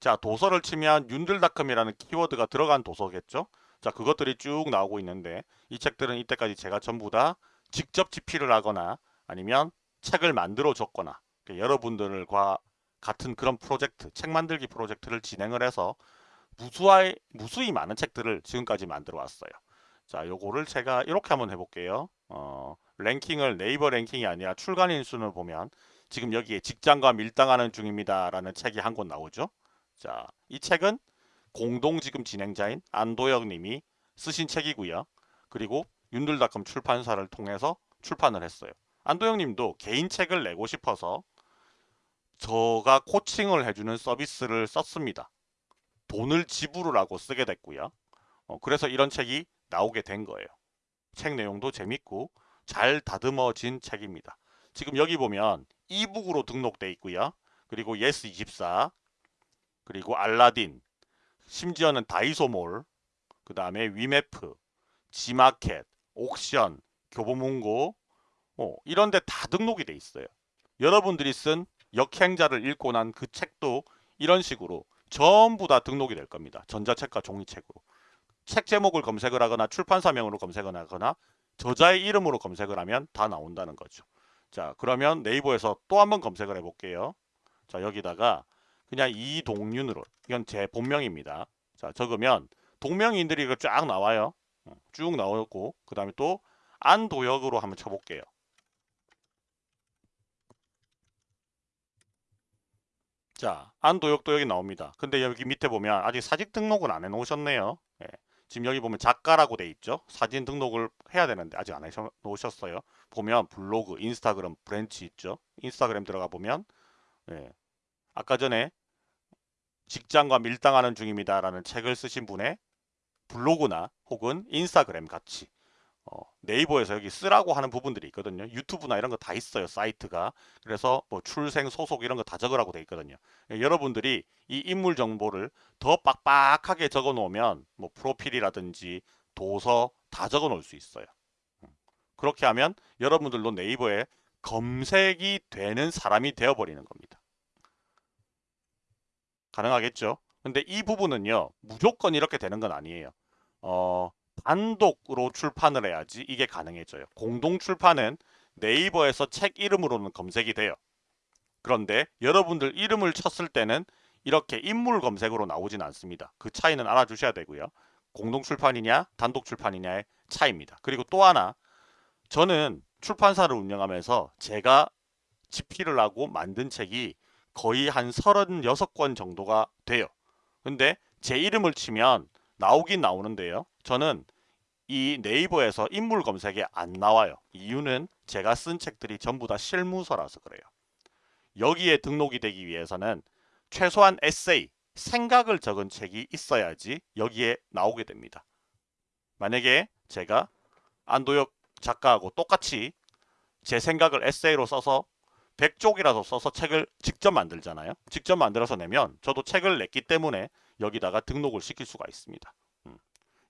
자 도서를 치면 윤들닷컴이라는 키워드가 들어간 도서겠죠. 자 그것들이 쭉 나오고 있는데 이 책들은 이때까지 제가 전부 다 직접 집필을 하거나 아니면 책을 만들어 줬거나 여러분들과 같은 그런 프로젝트 책 만들기 프로젝트를 진행을 해서 무수히, 무수히 많은 책들을 지금까지 만들어 왔어요. 자, 요거를 제가 이렇게 한번 해볼게요. 어, 랭킹을 네이버 랭킹이 아니라 출간 인 수를 보면 지금 여기에 직장과 밀당하는 중입니다. 라는 책이 한 권 나오죠. 자, 이 책은 공동 지금 진행자인 안도혁 님이 쓰신 책이고요. 그리고 윤들닷컴 출판사를 통해서 출판을 했어요. 안도영 님도 개인 책을 내고 싶어서 제가 코칭을 해주는 서비스를 썼습니다. 돈을 지불을 하고 쓰게 됐고요. 어, 그래서 이런 책이 나오게 된 거예요. 책 내용도 재밌고 잘 다듬어진 책입니다. 지금 여기 보면 e-book으로 등록돼 있고요. 그리고 예스24 그리고 알라딘 심지어는 다이소몰 그 다음에 위메프 지마켓 옥션 교보문고 어, 이런 데 다 등록이 돼 있어요. 여러분들이 쓴 역행자를 읽고 난 그 책도 이런 식으로 전부 다 등록이 될 겁니다. 전자책과 종이책으로. 책 제목을 검색을 하거나 출판사명으로 검색을 하거나 저자의 이름으로 검색을 하면 다 나온다는 거죠. 자 그러면 네이버에서 또 한번 검색을 해볼게요. 자 여기다가 그냥 이동윤으로 이건 제 본명입니다. 자 적으면 동명인들이 쫙 나와요. 어, 쭉 나오고 그 다음에 또 안도영으로 한번 쳐볼게요. 자 안도영도 여기 나옵니다. 근데 여기 밑에 보면 아직 사진 등록은 안 해놓으셨네요. 예. 지금 여기 보면 작가라고 돼 있죠. 사진 등록을 해야 되는데 아직 안 해놓으셨어요. 보면 블로그, 인스타그램 브런치 있죠. 인스타그램 들어가 보면 예. 아까 전에 직장과 밀당하는 중입니다. 라는 책을 쓰신 분의 블로그나 혹은 인스타그램 같이 어, 네이버에서 여기 쓰라고 하는 부분들이 있거든요. 유튜브나 이런 거 다 있어요. 사이트가. 그래서 뭐 출생, 소속 이런 거 다 적으라고 돼 있거든요. 예, 여러분들이 이 인물 정보를 더 빡빡하게 적어 놓으면 뭐 프로필이라든지 도서 다 적어 놓을 수 있어요. 음. 그렇게 하면 여러분들도 네이버에 검색이 되는 사람이 되어버리는 겁니다. 가능하겠죠? 근데 이 부분은요. 무조건 이렇게 되는 건 아니에요. 어, 단독으로 출판을 해야지 이게 가능해져요. 공동 출판은 네이버에서 책 이름으로는 검색이 돼요. 그런데 여러분들 이름을 쳤을 때는 이렇게 인물 검색으로 나오진 않습니다. 그 차이는 알아주셔야 되고요. 공동 출판이냐 단독 출판이냐의 차이입니다. 그리고 또 하나 저는 출판사를 운영하면서 제가 집필을 하고 만든 책이 거의 한 36권 정도가 돼요. 근데 제 이름을 치면 나오긴 나오는데요. 저는 이 네이버에서 인물 검색에 안 나와요. 이유는 제가 쓴 책들이 전부 다 실무서라서 그래요. 여기에 등록이 되기 위해서는 최소한 에세이, 생각을 적은 책이 있어야지 여기에 나오게 됩니다. 만약에 제가 안도혁 작가하고 똑같이 제 생각을 에세이로 써서 100쪽이라도 써서 책을 직접 만들잖아요. 직접 만들어서 내면 저도 책을 냈기 때문에 여기다가 등록을 시킬 수가 있습니다.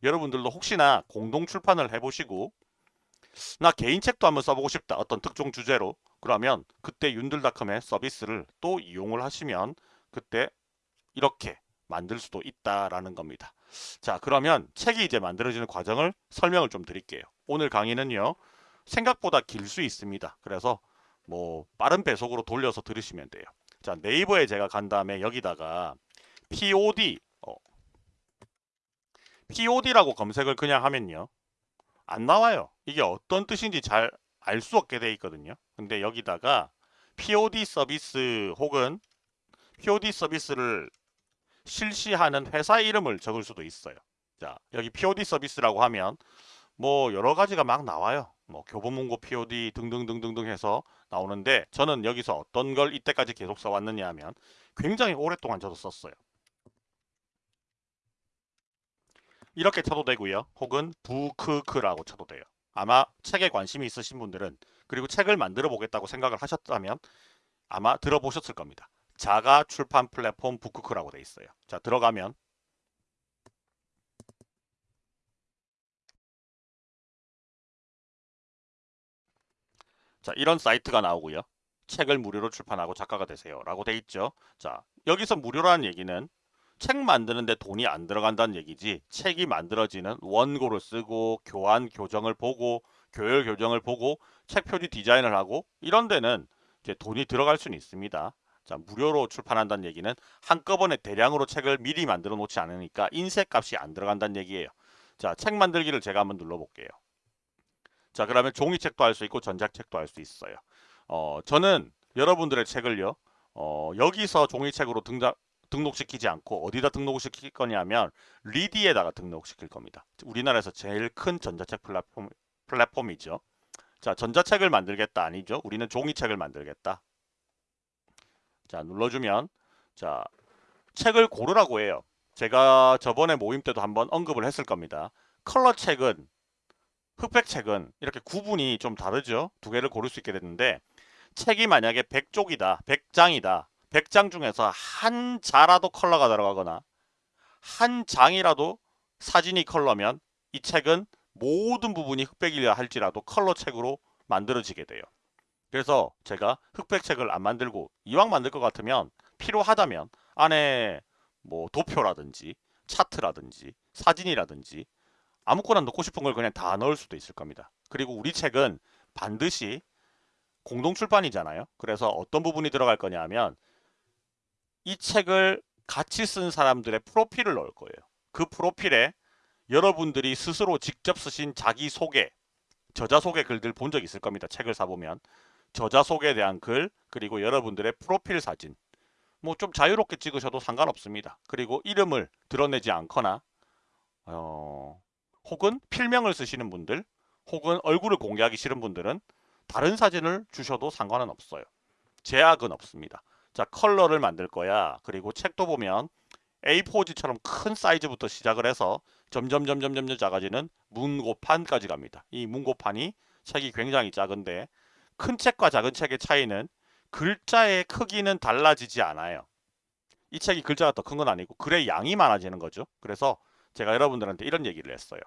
음. 여러분들도 혹시나 공동 출판을 해보시고 나 개인 책도 한번 써보고 싶다. 어떤 특정 주제로. 그러면 그때 윤들닷컴의 서비스를 또 이용을 하시면 그때 이렇게 만들 수도 있다라는 겁니다. 자 그러면 책이 이제 만들어지는 과정을 설명을 좀 드릴게요. 오늘 강의는요. 생각보다 길 수 있습니다. 그래서 뭐 빠른 배속으로 돌려서 들으시면 돼요. 자 네이버에 제가 간 다음에 여기다가 POD 어, POD라고 검색을 그냥 하면요. 안 나와요. 이게 어떤 뜻인지 잘 알 수 없게 돼 있거든요. 근데 여기다가 POD 서비스 혹은 POD 서비스를 실시하는 회사 이름을 적을 수도 있어요. 자, 여기 POD 서비스라고 하면 뭐 여러 가지가 막 나와요. 뭐 교보문고 POD 등등등등등 해서 나오는데 저는 여기서 어떤 걸 이때까지 계속 써왔느냐 하면 굉장히 오랫동안 저도 썼어요. 이렇게 쳐도 되고요. 혹은 부크크라고 쳐도 돼요. 아마 책에 관심이 있으신 분들은 그리고 책을 만들어 보겠다고 생각을 하셨다면 아마 들어보셨을 겁니다. 자가 출판 플랫폼 부크크라고 돼 있어요. 자 들어가면 자 이런 사이트가 나오고요. 책을 무료로 출판하고 작가가 되세요 라고 돼 있죠. 자 여기서 무료라는 얘기는 책 만드는데 돈이 안 들어간다는 얘기지 책이 만들어지는 원고를 쓰고 교환 교정을 보고 교열 교정을 보고 책 표지 디자인을 하고 이런 데는 이제 돈이 들어갈 수는 있습니다. 자 무료로 출판한다는 얘기는 한꺼번에 대량으로 책을 미리 만들어 놓지 않으니까 인쇄값이 안 들어간다는 얘기예요. 자 책 만들기를 제가 한번 눌러볼게요. 자 그러면 종이책도 할 수 있고 전자책도 할 수 있어요. 어, 저는 여러분들의 책을요. 어, 여기서 종이책으로 등장, 등록시키지 않고 어디다 등록시킬 거냐면 리디에다가 등록시킬 겁니다. 우리나라에서 제일 큰 전자책 플랫폼, 플랫폼이죠. 자 전자책을 만들겠다 아니죠. 우리는 종이책을 만들겠다. 자 눌러주면 자 책을 고르라고 해요. 제가 저번에 모임 때도 한번 언급을 했을 겁니다. 컬러 책은 흑백 책은 이렇게 구분이 좀 다르죠. 두 개를 고를 수 있게 됐는데 책이 만약에 100쪽이다, 100장이다. 100장 중에서 한 자라도 컬러가 들어가거나 한 장이라도 사진이 컬러면 이 책은 모든 부분이 흑백이라 할지라도 컬러 책으로 만들어지게 돼요. 그래서 제가 흑백 책을 안 만들고 이왕 만들 것 같으면 필요하다면 안에 뭐 도표라든지 차트라든지 사진이라든지 아무거나 넣고 싶은 걸 그냥 다 넣을 수도 있을 겁니다. 그리고 우리 책은 반드시 공동 출판이잖아요. 그래서 어떤 부분이 들어갈 거냐 하면 이 책을 같이 쓴 사람들의 프로필을 넣을 거예요. 그 프로필에 여러분들이 스스로 직접 쓰신 자기소개, 저자소개 글들 본 적 있을 겁니다. 책을 사보면. 저자소개에 대한 글, 그리고 여러분들의 프로필 사진. 뭐 좀 자유롭게 찍으셔도 상관없습니다. 그리고 이름을 드러내지 않거나 어, 혹은 필명을 쓰시는 분들 혹은 얼굴을 공개하기 싫은 분들은 다른 사진을 주셔도 상관은 없어요. 제약은 없습니다. 자 컬러를 만들 거야. 그리고 책도 보면 A4지처럼 큰 사이즈부터 시작을 해서 점점 점점 점점 작아지는 문고판까지 갑니다. 이 문고판이 책이 굉장히 작은데 큰 책과 작은 책의 차이는 글자의 크기는 달라지지 않아요. 이 책이 글자가 더 큰 건 아니고 글의 양이 많아지는 거죠. 그래서 제가 여러분들한테 이런 얘기를 했어요.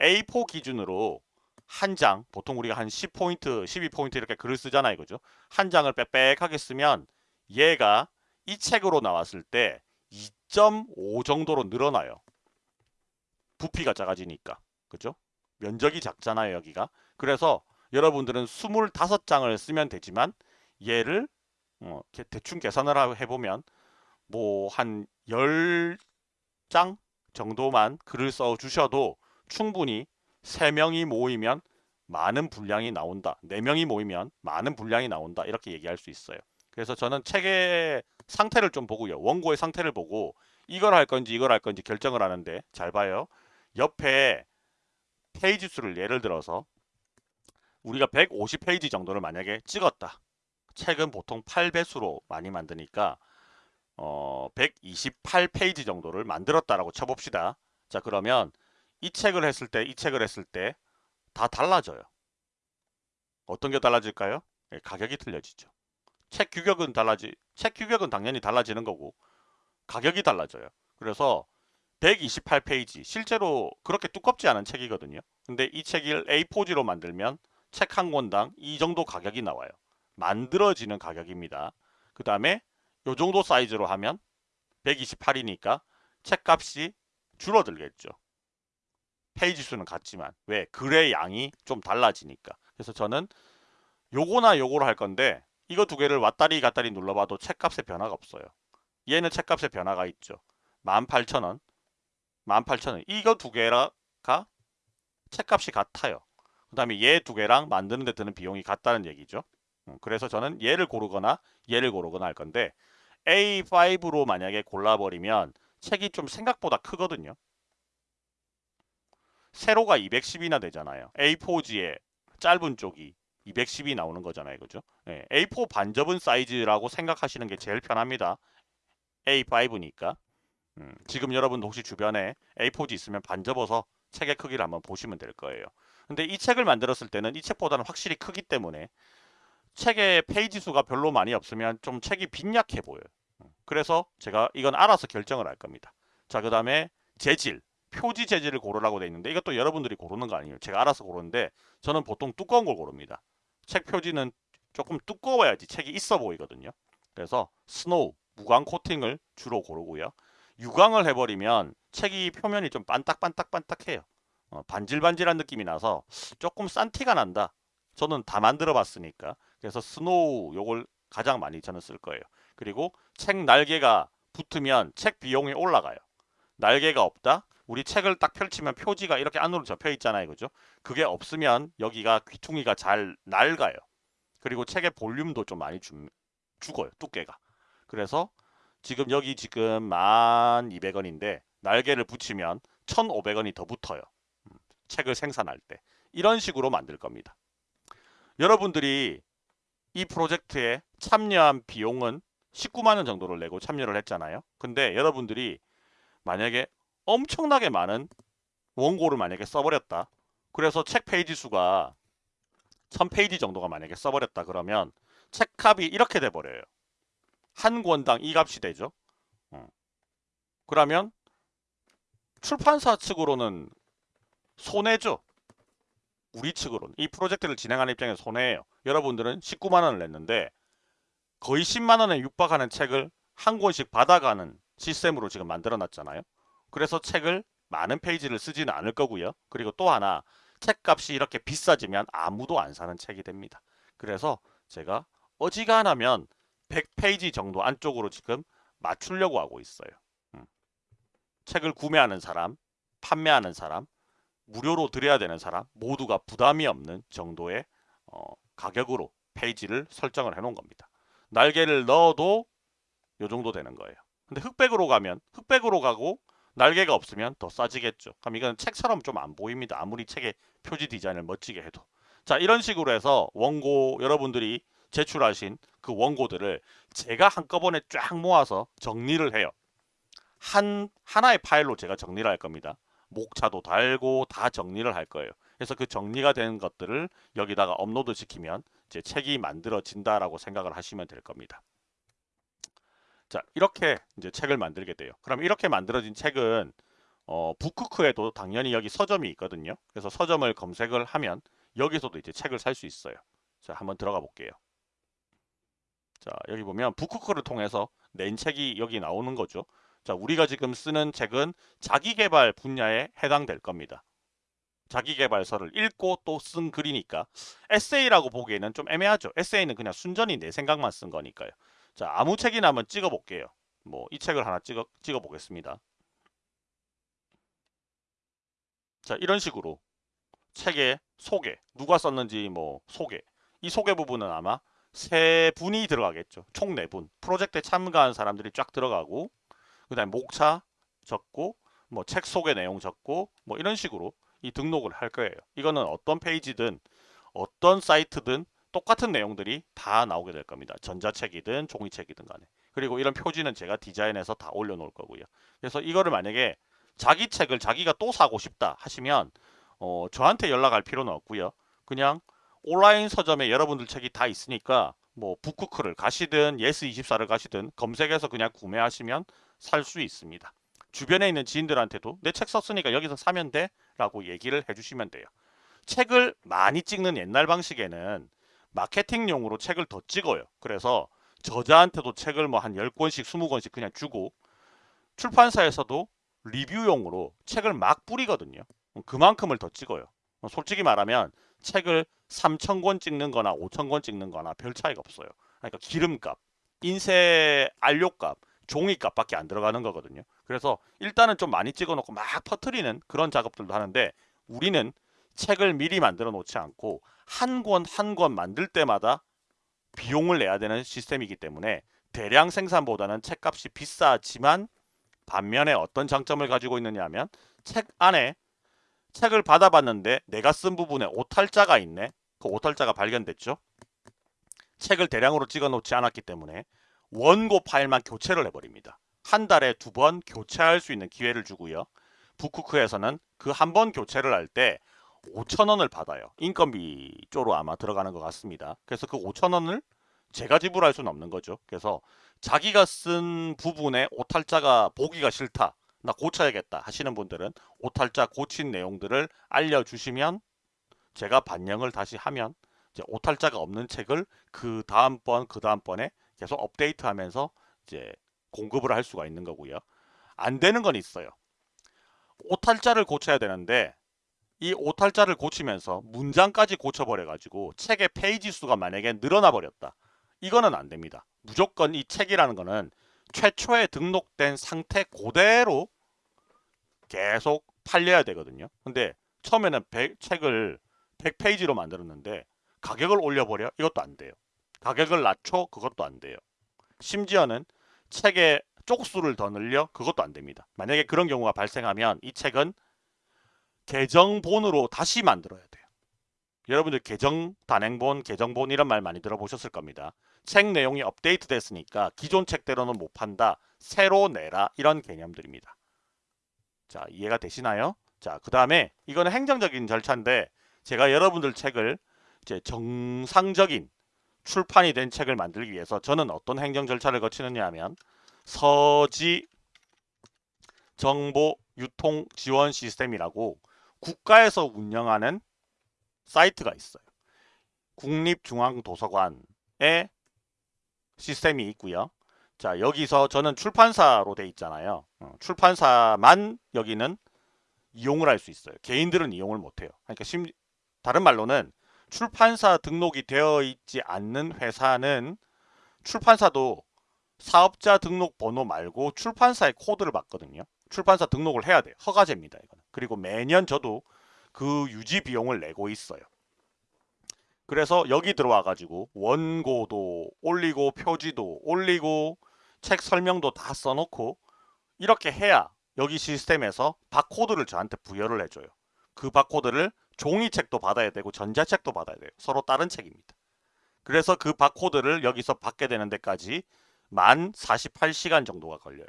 A4 기준으로 한 장, 보통 우리가 한 10포인트, 12포인트 이렇게 글을 쓰잖아요. 그죠? 한 장을 빽빽하게 쓰면 얘가 이 책으로 나왔을 때 2.5 정도로 늘어나요. 부피가 작아지니까. 그죠? 면적이 작잖아요. 여기가. 그래서 여러분들은 25장을 쓰면 되지만 얘를 어, 대충 계산을 해보면 뭐 한 10장 정도만 글을 써 주셔도 충분히 3명이 모이면 많은 분량이 나온다. 4명이 모이면 많은 분량이 나온다. 이렇게 얘기할 수 있어요. 그래서 저는 책의 상태를 좀 보고요. 원고의 상태를 보고 이걸 할 건지 이걸 할 건지 결정을 하는데 잘 봐요. 옆에 페이지 수를 예를 들어서 우리가 150페이지 정도를 만약에 찍었다. 책은 보통 8배수로 많이 만드니까 어, 128페이지 정도를 만들었다라고 쳐봅시다. 자 그러면 이 책을 했을 때, 이 책을 했을 때 다 달라져요. 어떤 게 달라질까요? 예, 가격이 틀려지죠. 책 규격은 달라지, 책 규격은 당연히 달라지는 거고 가격이 달라져요. 그래서 128페이지 실제로 그렇게 두껍지 않은 책이거든요. 근데 이 책을 A4지로 만들면 책 한 권당 이 정도 가격이 나와요. 만들어지는 가격입니다. 그 다음에 요 정도 사이즈로 하면 128이니까 책값이 줄어들겠죠. 페이지 수는 같지만 왜? 글의 양이 좀 달라지니까. 그래서 저는 요거나 요거로 할 건데 이거 두 개를 왔다리 갔다리 눌러봐도 책값에 변화가 없어요. 얘는 책값에 변화가 있죠. 18,000원, 18,000원. 이거 두 개가 책값이 같아요. 그 다음에 얘 두 개랑 만드는 데 드는 비용이 같다는 얘기죠. 음, 그래서 저는 얘를 고르거나 얘를 고르거나 할 건데 A5로 만약에 골라버리면 책이 좀 생각보다 크거든요. 세로가 210이나 되잖아요. A4지의 짧은 쪽이 210이 나오는 거잖아요. 그죠? 네, A4 반접은 사이즈라고 생각하시는 게 제일 편합니다. A5니까. 음, 지금 여러분 혹시 주변에 A4지 있으면 반접어서 책의 크기를 한번 보시면 될 거예요. 근데 이 책을 만들었을 때는 이 책보다는 확실히 크기 때문에 책의 페이지 수가 별로 많이 없으면 좀 책이 빈약해 보여요. 음, 그래서 제가 이건 알아서 결정을 할 겁니다. 자, 그 다음에 재질. 표지 재질을 고르라고 돼 있는데 이것도 여러분들이 고르는 거 아니에요. 제가 알아서 고르는데 저는 보통 두꺼운 걸 고릅니다. 책 표지는 조금 두꺼워야지 책이 있어 보이거든요. 그래서 snow, 무광 코팅을 주로 고르고요. 유광을 해버리면 책이 표면이 좀 반딱반딱반딱해요. 어, 반질반질한 느낌이 나서 조금 싼 티가 난다. 저는 다 만들어 봤으니까. 그래서 snow 요걸 가장 많이 저는 쓸 거예요. 그리고 책 날개가 붙으면 책 비용이 올라가요. 날개가 없다? 우리 책을 딱 펼치면 표지가 이렇게 안으로 접혀 있잖아요. 그죠? 그게 없으면 여기가 귀퉁이가 잘 낡아요. 그리고 책의 볼륨도 좀 많이 주, 죽어요. 두께가. 그래서 지금 여기 지금 1200원인데 날개를 붙이면 1500원이 더 붙어요. 음, 책을 생산할 때. 이런 식으로 만들 겁니다. 여러분들이 이 프로젝트에 참여한 비용은 19만원 정도를 내고 참여를 했잖아요. 근데 여러분들이 만약에 엄청나게 많은 원고를 만약에 써버렸다. 그래서 책 페이지 수가 1000페이지 정도가 만약에 써버렸다 그러면 책값이 이렇게 돼버려요. 한 권당 이 값이 되죠. 어. 그러면 출판사 측으로는 손해죠. 우리 측으로는 이 프로젝트를 진행하는 입장에서 손해예요. 여러분들은 19만원을 냈는데 거의 10만원에 육박하는 책을 한 권씩 받아가는 시스템으로 지금 만들어 놨잖아요. 그래서 책을 많은 페이지를 쓰지는 않을 거고요. 그리고 또 하나 책값이 이렇게 비싸지면 아무도 안 사는 책이 됩니다. 그래서 제가 어지간하면 100페이지 정도 안쪽으로 지금 맞추려고 하고 있어요. 음. 책을 구매하는 사람, 판매하는 사람, 무료로 드려야 되는 사람 모두가 부담이 없는 정도의 어, 가격으로 페이지를 설정을 해 놓은 겁니다. 날개를 넣어도 요 정도 되는 거예요. 근데 흑백으로 가면 흑백으로 가고 날개가 없으면 더 싸지겠죠. 그럼 이건 책처럼 좀 안 보입니다. 아무리 책의 표지 디자인을 멋지게 해도. 자 이런 식으로 해서 원고 여러분들이 제출하신 그 원고들을 제가 한꺼번에 쫙 모아서 정리를 해요. 한 하나의 파일로 제가 정리를 할 겁니다. 목차도 달고 다 정리를 할 거예요. 그래서 그 정리가 된 것들을 여기다가 업로드 시키면 제 책이 만들어진다라고 생각을 하시면 될 겁니다. 자 이렇게 이제 책을 만들게 돼요. 그럼 이렇게 만들어진 책은 어, 북크크에도 당연히 여기 서점이 있거든요. 그래서 서점을 검색을 하면 여기서도 이제 책을 살 수 있어요. 자 한번 들어가 볼게요. 자 여기 보면 북크크를 통해서 낸 책이 여기 나오는 거죠. 자 우리가 지금 쓰는 책은 자기개발 분야에 해당될 겁니다. 자기개발서를 읽고 또 쓴 글이니까 에세이라고 보기에는 좀 애매하죠. 에세이는 그냥 순전히 내 생각만 쓴 거니까요. 자, 아무 책이나 한번 찍어 볼게요. 뭐 이 책을 하나 찍어 찍어 보겠습니다. 자, 이런 식으로 책의 소개, 누가 썼는지 뭐 소개. 이 소개 부분은 아마 세 분이 들어가겠죠. 총 네 분. 프로젝트에 참가한 사람들이 쫙 들어가고 그 다음에 목차 적고 뭐 책 소개 내용 적고 뭐 이런 식으로 이 등록을 할 거예요. 이거는 어떤 페이지든 어떤 사이트든 똑같은 내용들이 다 나오게 될 겁니다. 전자책이든 종이책이든 간에. 그리고 이런 표지는 제가 디자인해서 다 올려놓을 거고요. 그래서 이거를 만약에 자기 책을 자기가 또 사고 싶다 하시면 어, 저한테 연락할 필요는 없고요. 그냥 온라인 서점에 여러분들 책이 다 있으니까 뭐 부크크를 가시든 예스24를 가시든 검색해서 그냥 구매하시면 살 수 있습니다. 주변에 있는 지인들한테도 내 책 썼으니까 여기서 사면 돼 라고 얘기를 해주시면 돼요. 책을 많이 찍는 옛날 방식에는 마케팅용으로 책을 더 찍어요. 그래서 저자한테도 책을 뭐 한 10권씩 20권씩 그냥 주고 출판사에서도 리뷰용으로 책을 막 뿌리거든요. 그만큼을 더 찍어요. 솔직히 말하면 책을 3,000권 찍는 거나 5,000권 찍는 거나 별 차이가 없어요. 그러니까 기름값, 인쇄 안료값, 종이값밖에 안 들어가는 거거든요. 그래서 일단은 좀 많이 찍어 놓고 막 퍼트리는 그런 작업들도 하는데 우리는 책을 미리 만들어 놓지 않고 한 권 한 권 만들 때마다 비용을 내야 되는 시스템이기 때문에 대량 생산보다는 책값이 비싸지만 반면에 어떤 장점을 가지고 있느냐 하면 책 안에 책을 받아봤는데 내가 쓴 부분에 오탈자가 있네. 그 오탈자가 발견됐죠. 책을 대량으로 찍어 놓지 않았기 때문에 원고 파일만 교체를 해버립니다. 한 달에 두 번 교체할 수 있는 기회를 주고요. 북쿠크에서는 그 한 번 교체를 할 때 5천원을 받아요. 인건비 쪽으로 아마 들어가는 것 같습니다. 그래서 그 5천원을 제가 지불할 수는 없는 거죠. 그래서 자기가 쓴 부분에 오탈자가 보기가 싫다. 나 고쳐야겠다 하시는 분들은 오탈자 고친 내용들을 알려주시면 제가 반영을 다시 하면 이제 오탈자가 없는 책을 그 다음번 그 다음번에 계속 업데이트하면서 이제 공급을 할 수가 있는 거고요. 안 되는 건 있어요. 오탈자를 고쳐야 되는데 이 오탈자를 고치면서 문장까지 고쳐버려 가지고 책의 페이지 수가 만약에 늘어나 버렸다. 이거는 안 됩니다. 무조건 이 책이라는 거는 최초에 등록된 상태 그대로 계속 팔려야 되거든요. 근데 처음에는 100, 책을 100페이지로 만들었는데 가격을 올려버려? 이것도 안 돼요. 가격을 낮춰? 그것도 안 돼요. 심지어는 책의 쪽수를 더 늘려? 그것도 안 됩니다. 만약에 그런 경우가 발생하면 이 책은 계정본으로 다시 만들어야 돼요. 여러분들 계정 단행본, 계정본 이런 말 많이 들어보셨을 겁니다. 책 내용이 업데이트 됐으니까 기존 책대로는 못 판다. 새로 내라. 이런 개념들입니다. 자, 이해가 되시나요? 자, 그 다음에 이거는 행정적인 절차인데 제가 여러분들 책을 이제 정상적인 출판이 된 책을 만들기 위해서 저는 어떤 행정 절차를 거치느냐 하면 서지 정보 유통 지원 시스템이라고 국가에서 운영하는 사이트가 있어요. 국립중앙도서관에 시스템이 있고요. 자 여기서 저는 출판사로 돼 있잖아요. 어, 출판사만 여기는 이용을 할 수 있어요. 개인들은 이용을 못해요. 그러니까 심, 다른 말로는 출판사 등록이 되어 있지 않는 회사는 출판사도 사업자 등록 번호 말고 출판사의 코드를 받거든요. 출판사 등록을 해야 돼요. 허가제입니다. 이거는. 그리고 매년 저도 그 유지 비용을 내고 있어요. 그래서 여기 들어와 가지고 원고도 올리고 표지도 올리고 책 설명도 다 써놓고 이렇게 해야 여기 시스템에서 바코드를 저한테 부여를 해줘요. 그 바코드를 종이책도 받아야 되고 전자책도 받아야 돼요. 서로 다른 책입니다. 그래서 그 바코드를 여기서 받게 되는 데까지 만 48시간 정도가 걸려요.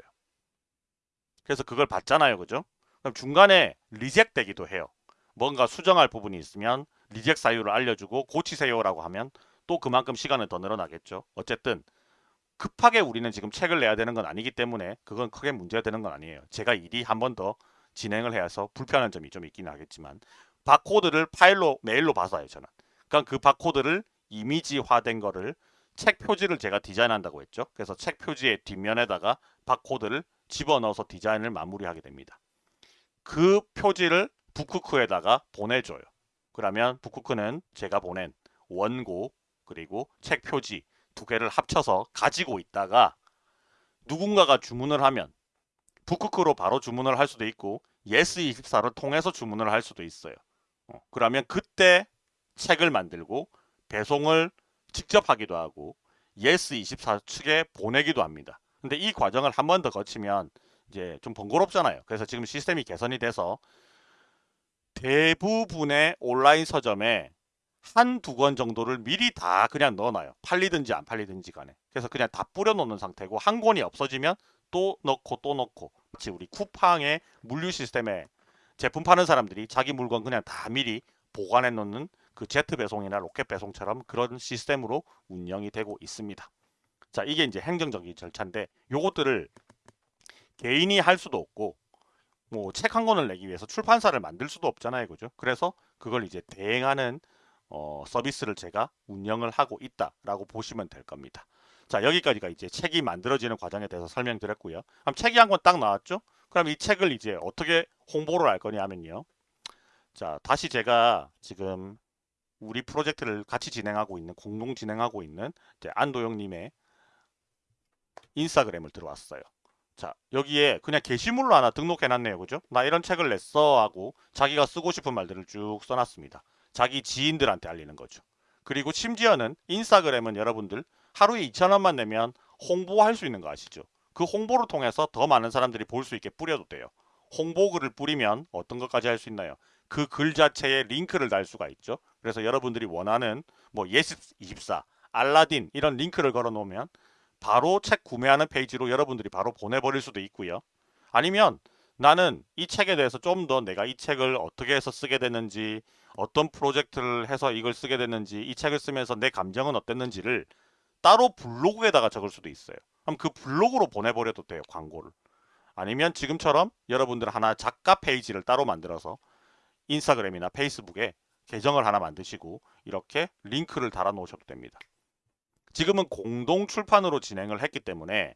그래서 그걸 받잖아요. 그죠? 그럼 중간에 reject 되기도 해요. 뭔가 수정할 부분이 있으면 reject 사유를 알려주고 고치세요라고 하면 또 그만큼 시간은 더 늘어나겠죠. 어쨌든 급하게 우리는 지금 책을 내야 되는 건 아니기 때문에 그건 크게 문제가 되는 건 아니에요. 제가 일이 한 번 더 진행을 해서 불편한 점이 좀 있긴 하겠지만 바코드를 파일로 메일로 받아요 저는. 그러니까 그 바코드를 이미지화된 거를 책 표지를 제가 디자인한다고 했죠. 그래서 책 표지의 뒷면에다가 바코드를 집어넣어서 디자인을 마무리하게 됩니다. 그 표지를 북쿠크에다가 보내줘요. 그러면 북쿠크는 제가 보낸 원고 그리고 책 표지 두 개를 합쳐서 가지고 있다가 누군가가 주문을 하면 부크크로 바로 주문을 할 수도 있고 예스24를 통해서 주문을 할 수도 있어요. 어, 그러면 그때 책을 만들고 배송을 직접 하기도 하고 예스24 측에 보내기도 합니다. 근데 이 과정을 한 번 더 거치면 이제 좀 번거롭잖아요. 그래서 지금 시스템이 개선이 돼서 대부분의 온라인 서점에 한 두 권 정도를 미리 다 그냥 넣어놔요. 팔리든지 안 팔리든지 간에. 그래서 그냥 다 뿌려놓는 상태고 한 권이 없어지면 또 넣고 또 넣고 마치 우리 쿠팡의 물류 시스템에 제품 파는 사람들이 자기 물건 그냥 다 미리 보관해 놓는 그 제트 배송이나 로켓 배송처럼 그런 시스템으로 운영이 되고 있습니다. 자, 이게 이제 행정적인 절차인데 요것들을 개인이 할 수도 없고 뭐 책 한 권을 내기 위해서 출판사를 만들 수도 없잖아요. 그죠? 그래서 그걸 이제 대행하는 어, 서비스를 제가 운영을 하고 있다라고 보시면 될 겁니다. 자, 여기까지가 이제 책이 만들어지는 과정에 대해서 설명드렸고요. 그럼 책이 한 권 딱 나왔죠? 그럼 이 책을 이제 어떻게 홍보를 할 거냐면요. 자, 다시 제가 지금 우리 프로젝트를 같이 진행하고 있는 공동 진행하고 있는 안도영님의 인스타그램을 들어왔어요. 자 여기에 그냥 게시물로 하나 등록해놨네요. 그죠? 나 이런 책을 냈어 하고 자기가 쓰고 싶은 말들을 쭉 써놨습니다. 자기 지인들한테 알리는 거죠. 그리고 심지어는 인스타그램은 여러분들 하루에 2천원만 내면 홍보할 수 있는 거 아시죠? 그 홍보를 통해서 더 많은 사람들이 볼 수 있게 뿌려도 돼요. 홍보글을 뿌리면 어떤 것까지 할 수 있나요? 그 글 자체에 링크를 달 수가 있죠. 그래서 여러분들이 원하는 뭐 예스24, 알라딘 이런 링크를 걸어 놓으면 바로 책 구매하는 페이지로 여러분들이 바로 보내버릴 수도 있고요. 아니면 나는 이 책에 대해서 좀 더 내가 이 책을 어떻게 해서 쓰게 됐는지 어떤 프로젝트를 해서 이걸 쓰게 됐는지 이 책을 쓰면서 내 감정은 어땠는지를 따로 블로그에다가 적을 수도 있어요. 그럼 그 블로그로 보내버려도 돼요. 광고를. 아니면 지금처럼 여러분들 하나 작가 페이지를 따로 만들어서 인스타그램이나 페이스북에 계정을 하나 만드시고 이렇게 링크를 달아 놓으셔도 됩니다. 지금은 공동 출판으로 진행을 했기 때문에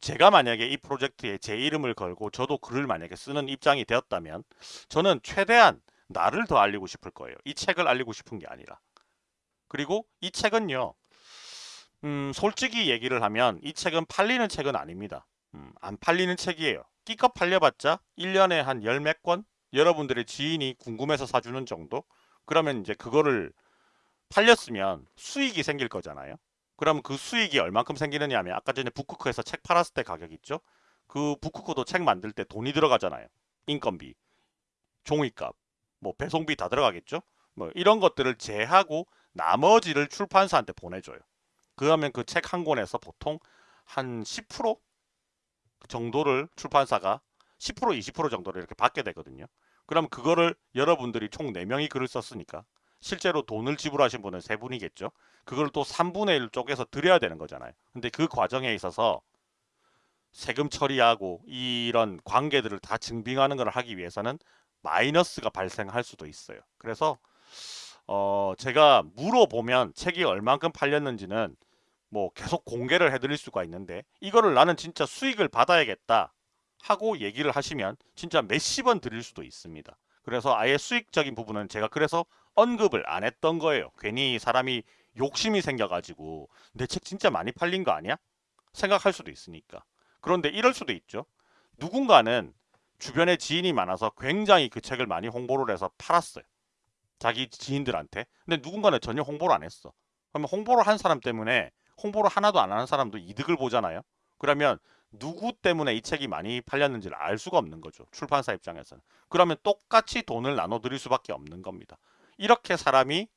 제가 만약에 이 프로젝트에 제 이름을 걸고 저도 글을 만약에 쓰는 입장이 되었다면 저는 최대한 나를 더 알리고 싶을 거예요. 이 책을 알리고 싶은 게 아니라. 그리고 이 책은요. 음, 솔직히 얘기를 하면 이 책은 팔리는 책은 아닙니다. 음, 안 팔리는 책이에요. 끼껏 팔려봤자 1년에 한 열 몇 권? 여러분들의 지인이 궁금해서 사주는 정도? 그러면 이제 그거를 팔렸으면 수익이 생길 거잖아요. 그럼 그 수익이 얼만큼 생기느냐 하면 아까 전에 북쿠크에서 책 팔았을 때 가격 있죠? 그 북쿠크도 책 만들 때 돈이 들어가잖아요. 인건비, 종이값, 뭐 배송비 다 들어가겠죠? 뭐 이런 것들을 제하고 나머지를 출판사한테 보내줘요. 그러면 그 책 한 권에서 보통 한 10% 정도를 출판사가 10% 20% 정도를 이렇게 받게 되거든요. 그럼 그거를 여러분들이 총 4명이 글을 썼으니까 실제로 돈을 지불하신 분은 세 분이겠죠. 그걸 또 3분의 1 쪽에서 드려야 되는 거잖아요. 근데 그 과정에 있어서 세금 처리하고 이런 관계들을 다 증빙하는 걸 하기 위해서는 마이너스가 발생할 수도 있어요. 그래서 어 제가 물어보면 책이 얼만큼 팔렸는지는 뭐 계속 공개를 해드릴 수가 있는데 이거를 나는 진짜 수익을 받아야겠다 하고 얘기를 하시면 진짜 몇십 원 드릴 수도 있습니다. 그래서 아예 수익적인 부분은 제가 그래서 언급을 안 했던 거예요. 괜히 사람이 욕심이 생겨가지고 내 책 진짜 많이 팔린 거 아니야? 생각할 수도 있으니까. 그런데 이럴 수도 있죠. 누군가는 주변에 지인이 많아서 굉장히 그 책을 많이 홍보를 해서 팔았어요. 자기 지인들한테. 근데 누군가는 전혀 홍보를 안 했어. 그러면 홍보를 한 사람 때문에 홍보를 하나도 안 하는 사람도 이득을 보잖아요. 그러면 누구 때문에 이 책이 많이 팔렸는지를 알 수가 없는 거죠. 출판사 입장에서는. 그러면 똑같이 돈을 나눠드릴 수밖에 없는 겁니다. 이렇게 사람이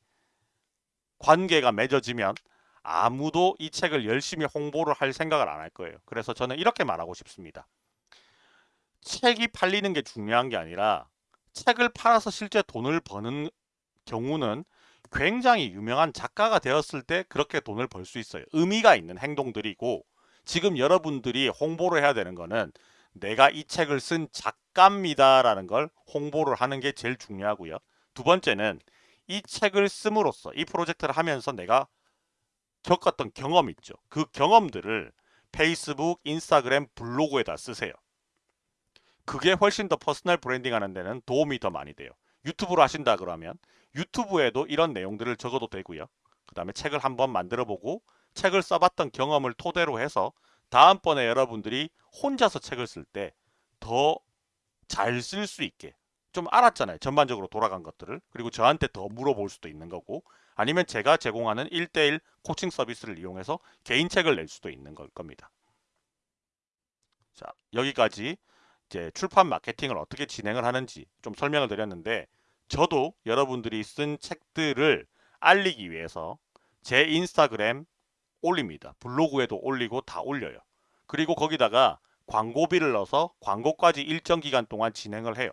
관계가 맺어지면 아무도 이 책을 열심히 홍보를 할 생각을 안 할 거예요. 그래서 저는 이렇게 말하고 싶습니다. 책이 팔리는 게 중요한 게 아니라 책을 팔아서 실제 돈을 버는 경우는 굉장히 유명한 작가가 되었을 때 그렇게 돈을 벌 수 있어요. 의미가 있는 행동들이고 지금 여러분들이 홍보를 해야 되는 거는 내가 이 책을 쓴 작가입니다 라는 걸 홍보를 하는 게 제일 중요하고요. 두 번째는 이 책을 씀으로써 이 프로젝트를 하면서 내가 겪었던 경험 있죠. 그 경험들을 페이스북, 인스타그램, 블로그에다 쓰세요. 그게 훨씬 더 personal branding 하는 데는 도움이 더 많이 돼요. 유튜브로 하신다 그러면 유튜브에도 이런 내용들을 적어도 되고요. 그 다음에 책을 한번 만들어 보고 책을 써봤던 경험을 토대로 해서 다음번에 여러분들이 혼자서 책을 쓸 때 더 잘 쓸 수 있게 좀 알았잖아요. 전반적으로 돌아간 것들을. 그리고 저한테 더 물어볼 수도 있는 거고 아니면 제가 제공하는 1대1 코칭 서비스를 이용해서 개인 책을 낼 수도 있는 걸 겁니다. 자, 여기까지 이제 출판 마케팅을 어떻게 진행을 하는지 좀 설명을 드렸는데 저도 여러분들이 쓴 책들을 알리기 위해서 제 인스타그램 올립니다. 블로그에도 올리고 다 올려요. 그리고 거기다가 광고비를 넣어서 광고까지 일정 기간 동안 진행을 해요.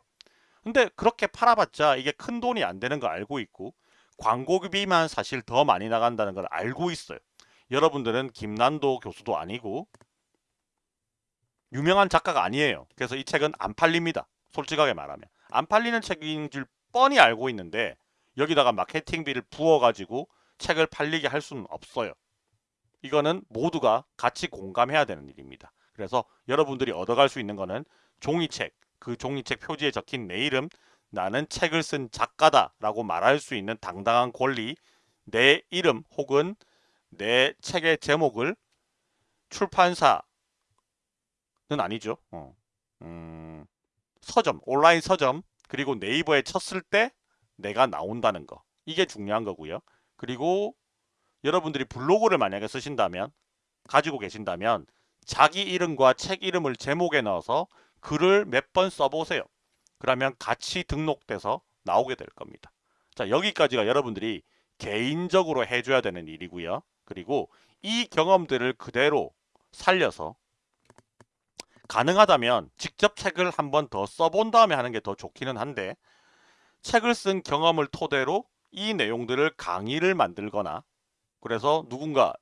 근데 그렇게 팔아봤자 이게 큰 돈이 안 되는 거 알고 있고 광고비만 사실 더 많이 나간다는 걸 알고 있어요. 여러분들은 김난도 교수도 아니고 유명한 작가가 아니에요. 그래서 이 책은 안 팔립니다. 솔직하게 말하면. 안 팔리는 책인 줄 뻔히 알고 있는데 여기다가 마케팅비를 부어가지고 책을 팔리게 할 수는 없어요. 이거는 모두가 같이 공감해야 되는 일입니다. 그래서 여러분들이 얻어갈 수 있는 거는 종이책, 그 종이책 표지에 적힌 내 이름, 나는 책을 쓴 작가다 라고 말할 수 있는 당당한 권리, 내 이름 혹은 내 책의 제목을 출판사는 아니죠. 어. 음, 서점, 온라인 서점, 그리고 네이버에 쳤을 때 내가 나온다는 거. 이게 중요한 거고요. 그리고 여러분들이 블로그를 만약에 쓰신다면 가지고 계신다면 자기 이름과 책 이름을 제목에 넣어서 글을 몇 번 써보세요. 그러면 같이 등록돼서 나오게 될 겁니다. 자 여기까지가 여러분들이 개인적으로 해줘야 되는 일이고요. 그리고 이 경험들을 그대로 살려서 가능하다면 직접 책을 한 번 더 써본 다음에 하는 게 더 좋기는 한데 책을 쓴 경험을 토대로 이 내용들을 강의를 만들거나 그래서 누군가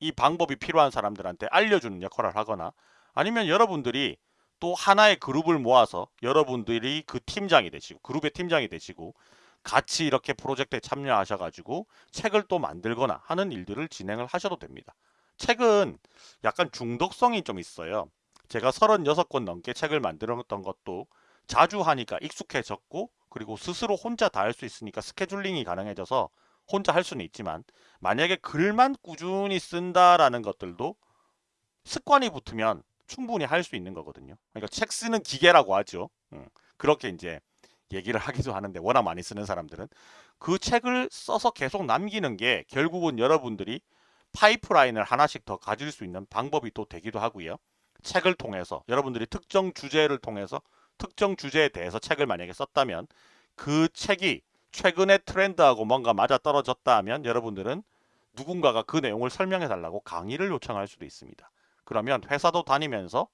이 방법이 필요한 사람들한테 알려주는 역할을 하거나 아니면 여러분들이 또 하나의 그룹을 모아서 여러분들이 그 팀장이 되시고 그룹의 팀장이 되시고 같이 이렇게 프로젝트에 참여하셔가지고 책을 또 만들거나 하는 일들을 진행을 하셔도 됩니다. 책은 약간 중독성이 좀 있어요. 제가 36권 넘게 책을 만들었던 것도 자주 하니까 익숙해졌고 그리고 스스로 혼자 다 할 수 있으니까 스케줄링이 가능해져서 혼자 할 수는 있지만 만약에 글만 꾸준히 쓴다라는 것들도 습관이 붙으면 충분히 할 수 있는 거거든요. 그러니까 책 쓰는 기계라고 하죠. 음, 그렇게 이제 얘기를 하기도 하는데 워낙 많이 쓰는 사람들은 그 책을 써서 계속 남기는 게 결국은 여러분들이 파이프라인을 하나씩 더 가질 수 있는 방법이 또 되기도 하고요. 책을 통해서 여러분들이 특정 주제를 통해서 특정 주제에 대해서 책을 만약에 썼다면 그 책이 최근의 트렌드하고 뭔가 맞아떨어졌다 하면 여러분들은 누군가가 그 내용을 설명해 달라고 강의를 요청할 수도 있습니다. 그러면 회사도 다니면서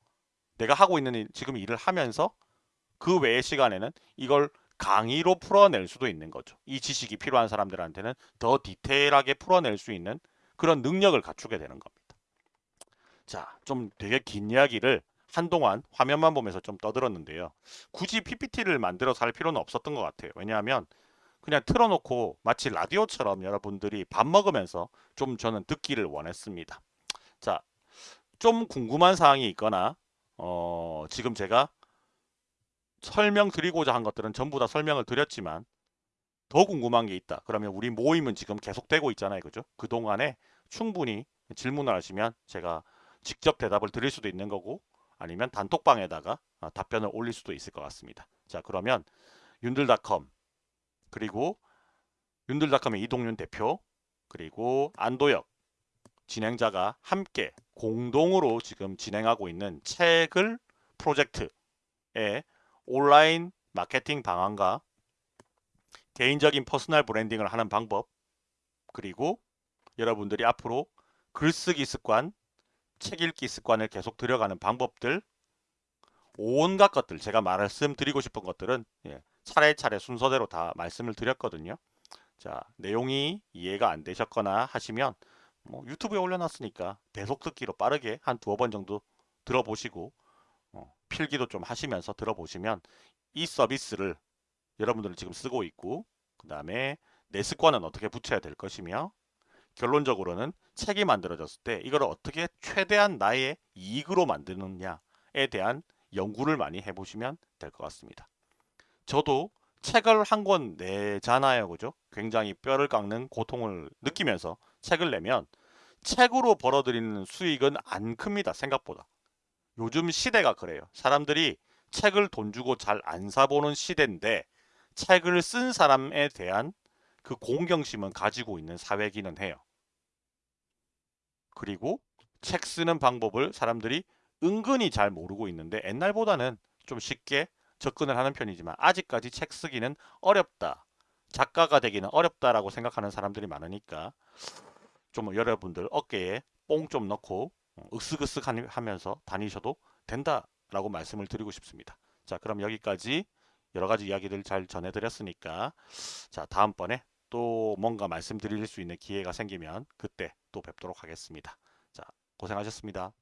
내가 하고 있는 일, 지금 일을 하면서 그 외의 시간에는 이걸 강의로 풀어낼 수도 있는 거죠. 이 지식이 필요한 사람들한테는 더 디테일하게 풀어낼 수 있는 그런 능력을 갖추게 되는 겁니다. 자, 좀 되게 긴 이야기를 한동안 화면만 보면서 좀 떠들었는데요. 굳이 PPT를 만들어서 할 필요는 없었던 것 같아요. 왜냐하면 그냥 틀어놓고 마치 라디오처럼 여러분들이 밥 먹으면서 좀 저는 듣기를 원했습니다. 자, 좀 궁금한 사항이 있거나 어, 지금 제가 설명드리고자 한 것들은 전부 다 설명을 드렸지만 더 궁금한 게 있다. 그러면 우리 모임은 지금 계속되고 있잖아요. 그죠? 그동안에 충분히 질문을 하시면 제가 직접 대답을 드릴 수도 있는 거고 아니면 단톡방에다가 어, 답변을 올릴 수도 있을 것 같습니다. 자 그러면 윤들닷컴 그리고 윤들닷컴의 이동윤 대표 그리고 안도혁 진행자가 함께 공동으로 지금 진행하고 있는 책을 프로젝트의 온라인 마케팅 방안과 개인적인 personal branding을 하는 방법 그리고 여러분들이 앞으로 글쓰기 습관, 책 읽기 습관을 계속 들여가는 방법들 온갖 것들 제가 말씀드리고 싶은 것들은 예, 차례차례 순서대로 다 말씀을 드렸거든요. 자 내용이 이해가 안 되셨거나 하시면 뭐 유튜브에 올려놨으니까 배속 듣기로 빠르게 한 두어 번 정도 들어보시고 어, 필기도 좀 하시면서 들어보시면 이 서비스를 여러분들은 지금 쓰고 있고 그 다음에 내 습관은 어떻게 붙여야 될 것이며 결론적으로는 책이 만들어졌을 때 이걸 어떻게 최대한 나의 이익으로 만드느냐에 대한 연구를 많이 해보시면 될 것 같습니다. 저도 책을 한 권 내잖아요. 그죠? 굉장히 뼈를 깎는 고통을 느끼면서 책을 내면 책으로 벌어들이는 수익은 안 큽니다. 생각보다. 요즘 시대가 그래요. 사람들이 책을 돈 주고 잘 안 사보는 시대인데 책을 쓴 사람에 대한 그 공경심은 가지고 있는 사회기는 해요. 그리고 책 쓰는 방법을 사람들이 은근히 잘 모르고 있는데 옛날보다는 좀 쉽게 접근을 하는 편이지만 아직까지 책 쓰기는 어렵다. 작가가 되기는 어렵다라고 생각하는 사람들이 많으니까 좀 여러분들 어깨에 뽕 좀 넣고 으쓱으쓱 하면서 다니셔도 된다라고 말씀을 드리고 싶습니다. 자, 그럼 여기까지 여러 가지 이야기들 잘 전해드렸으니까 자, 다음번에 또 뭔가 말씀드릴 수 있는 기회가 생기면 그때 또 뵙도록 하겠습니다. 자, 고생하셨습니다.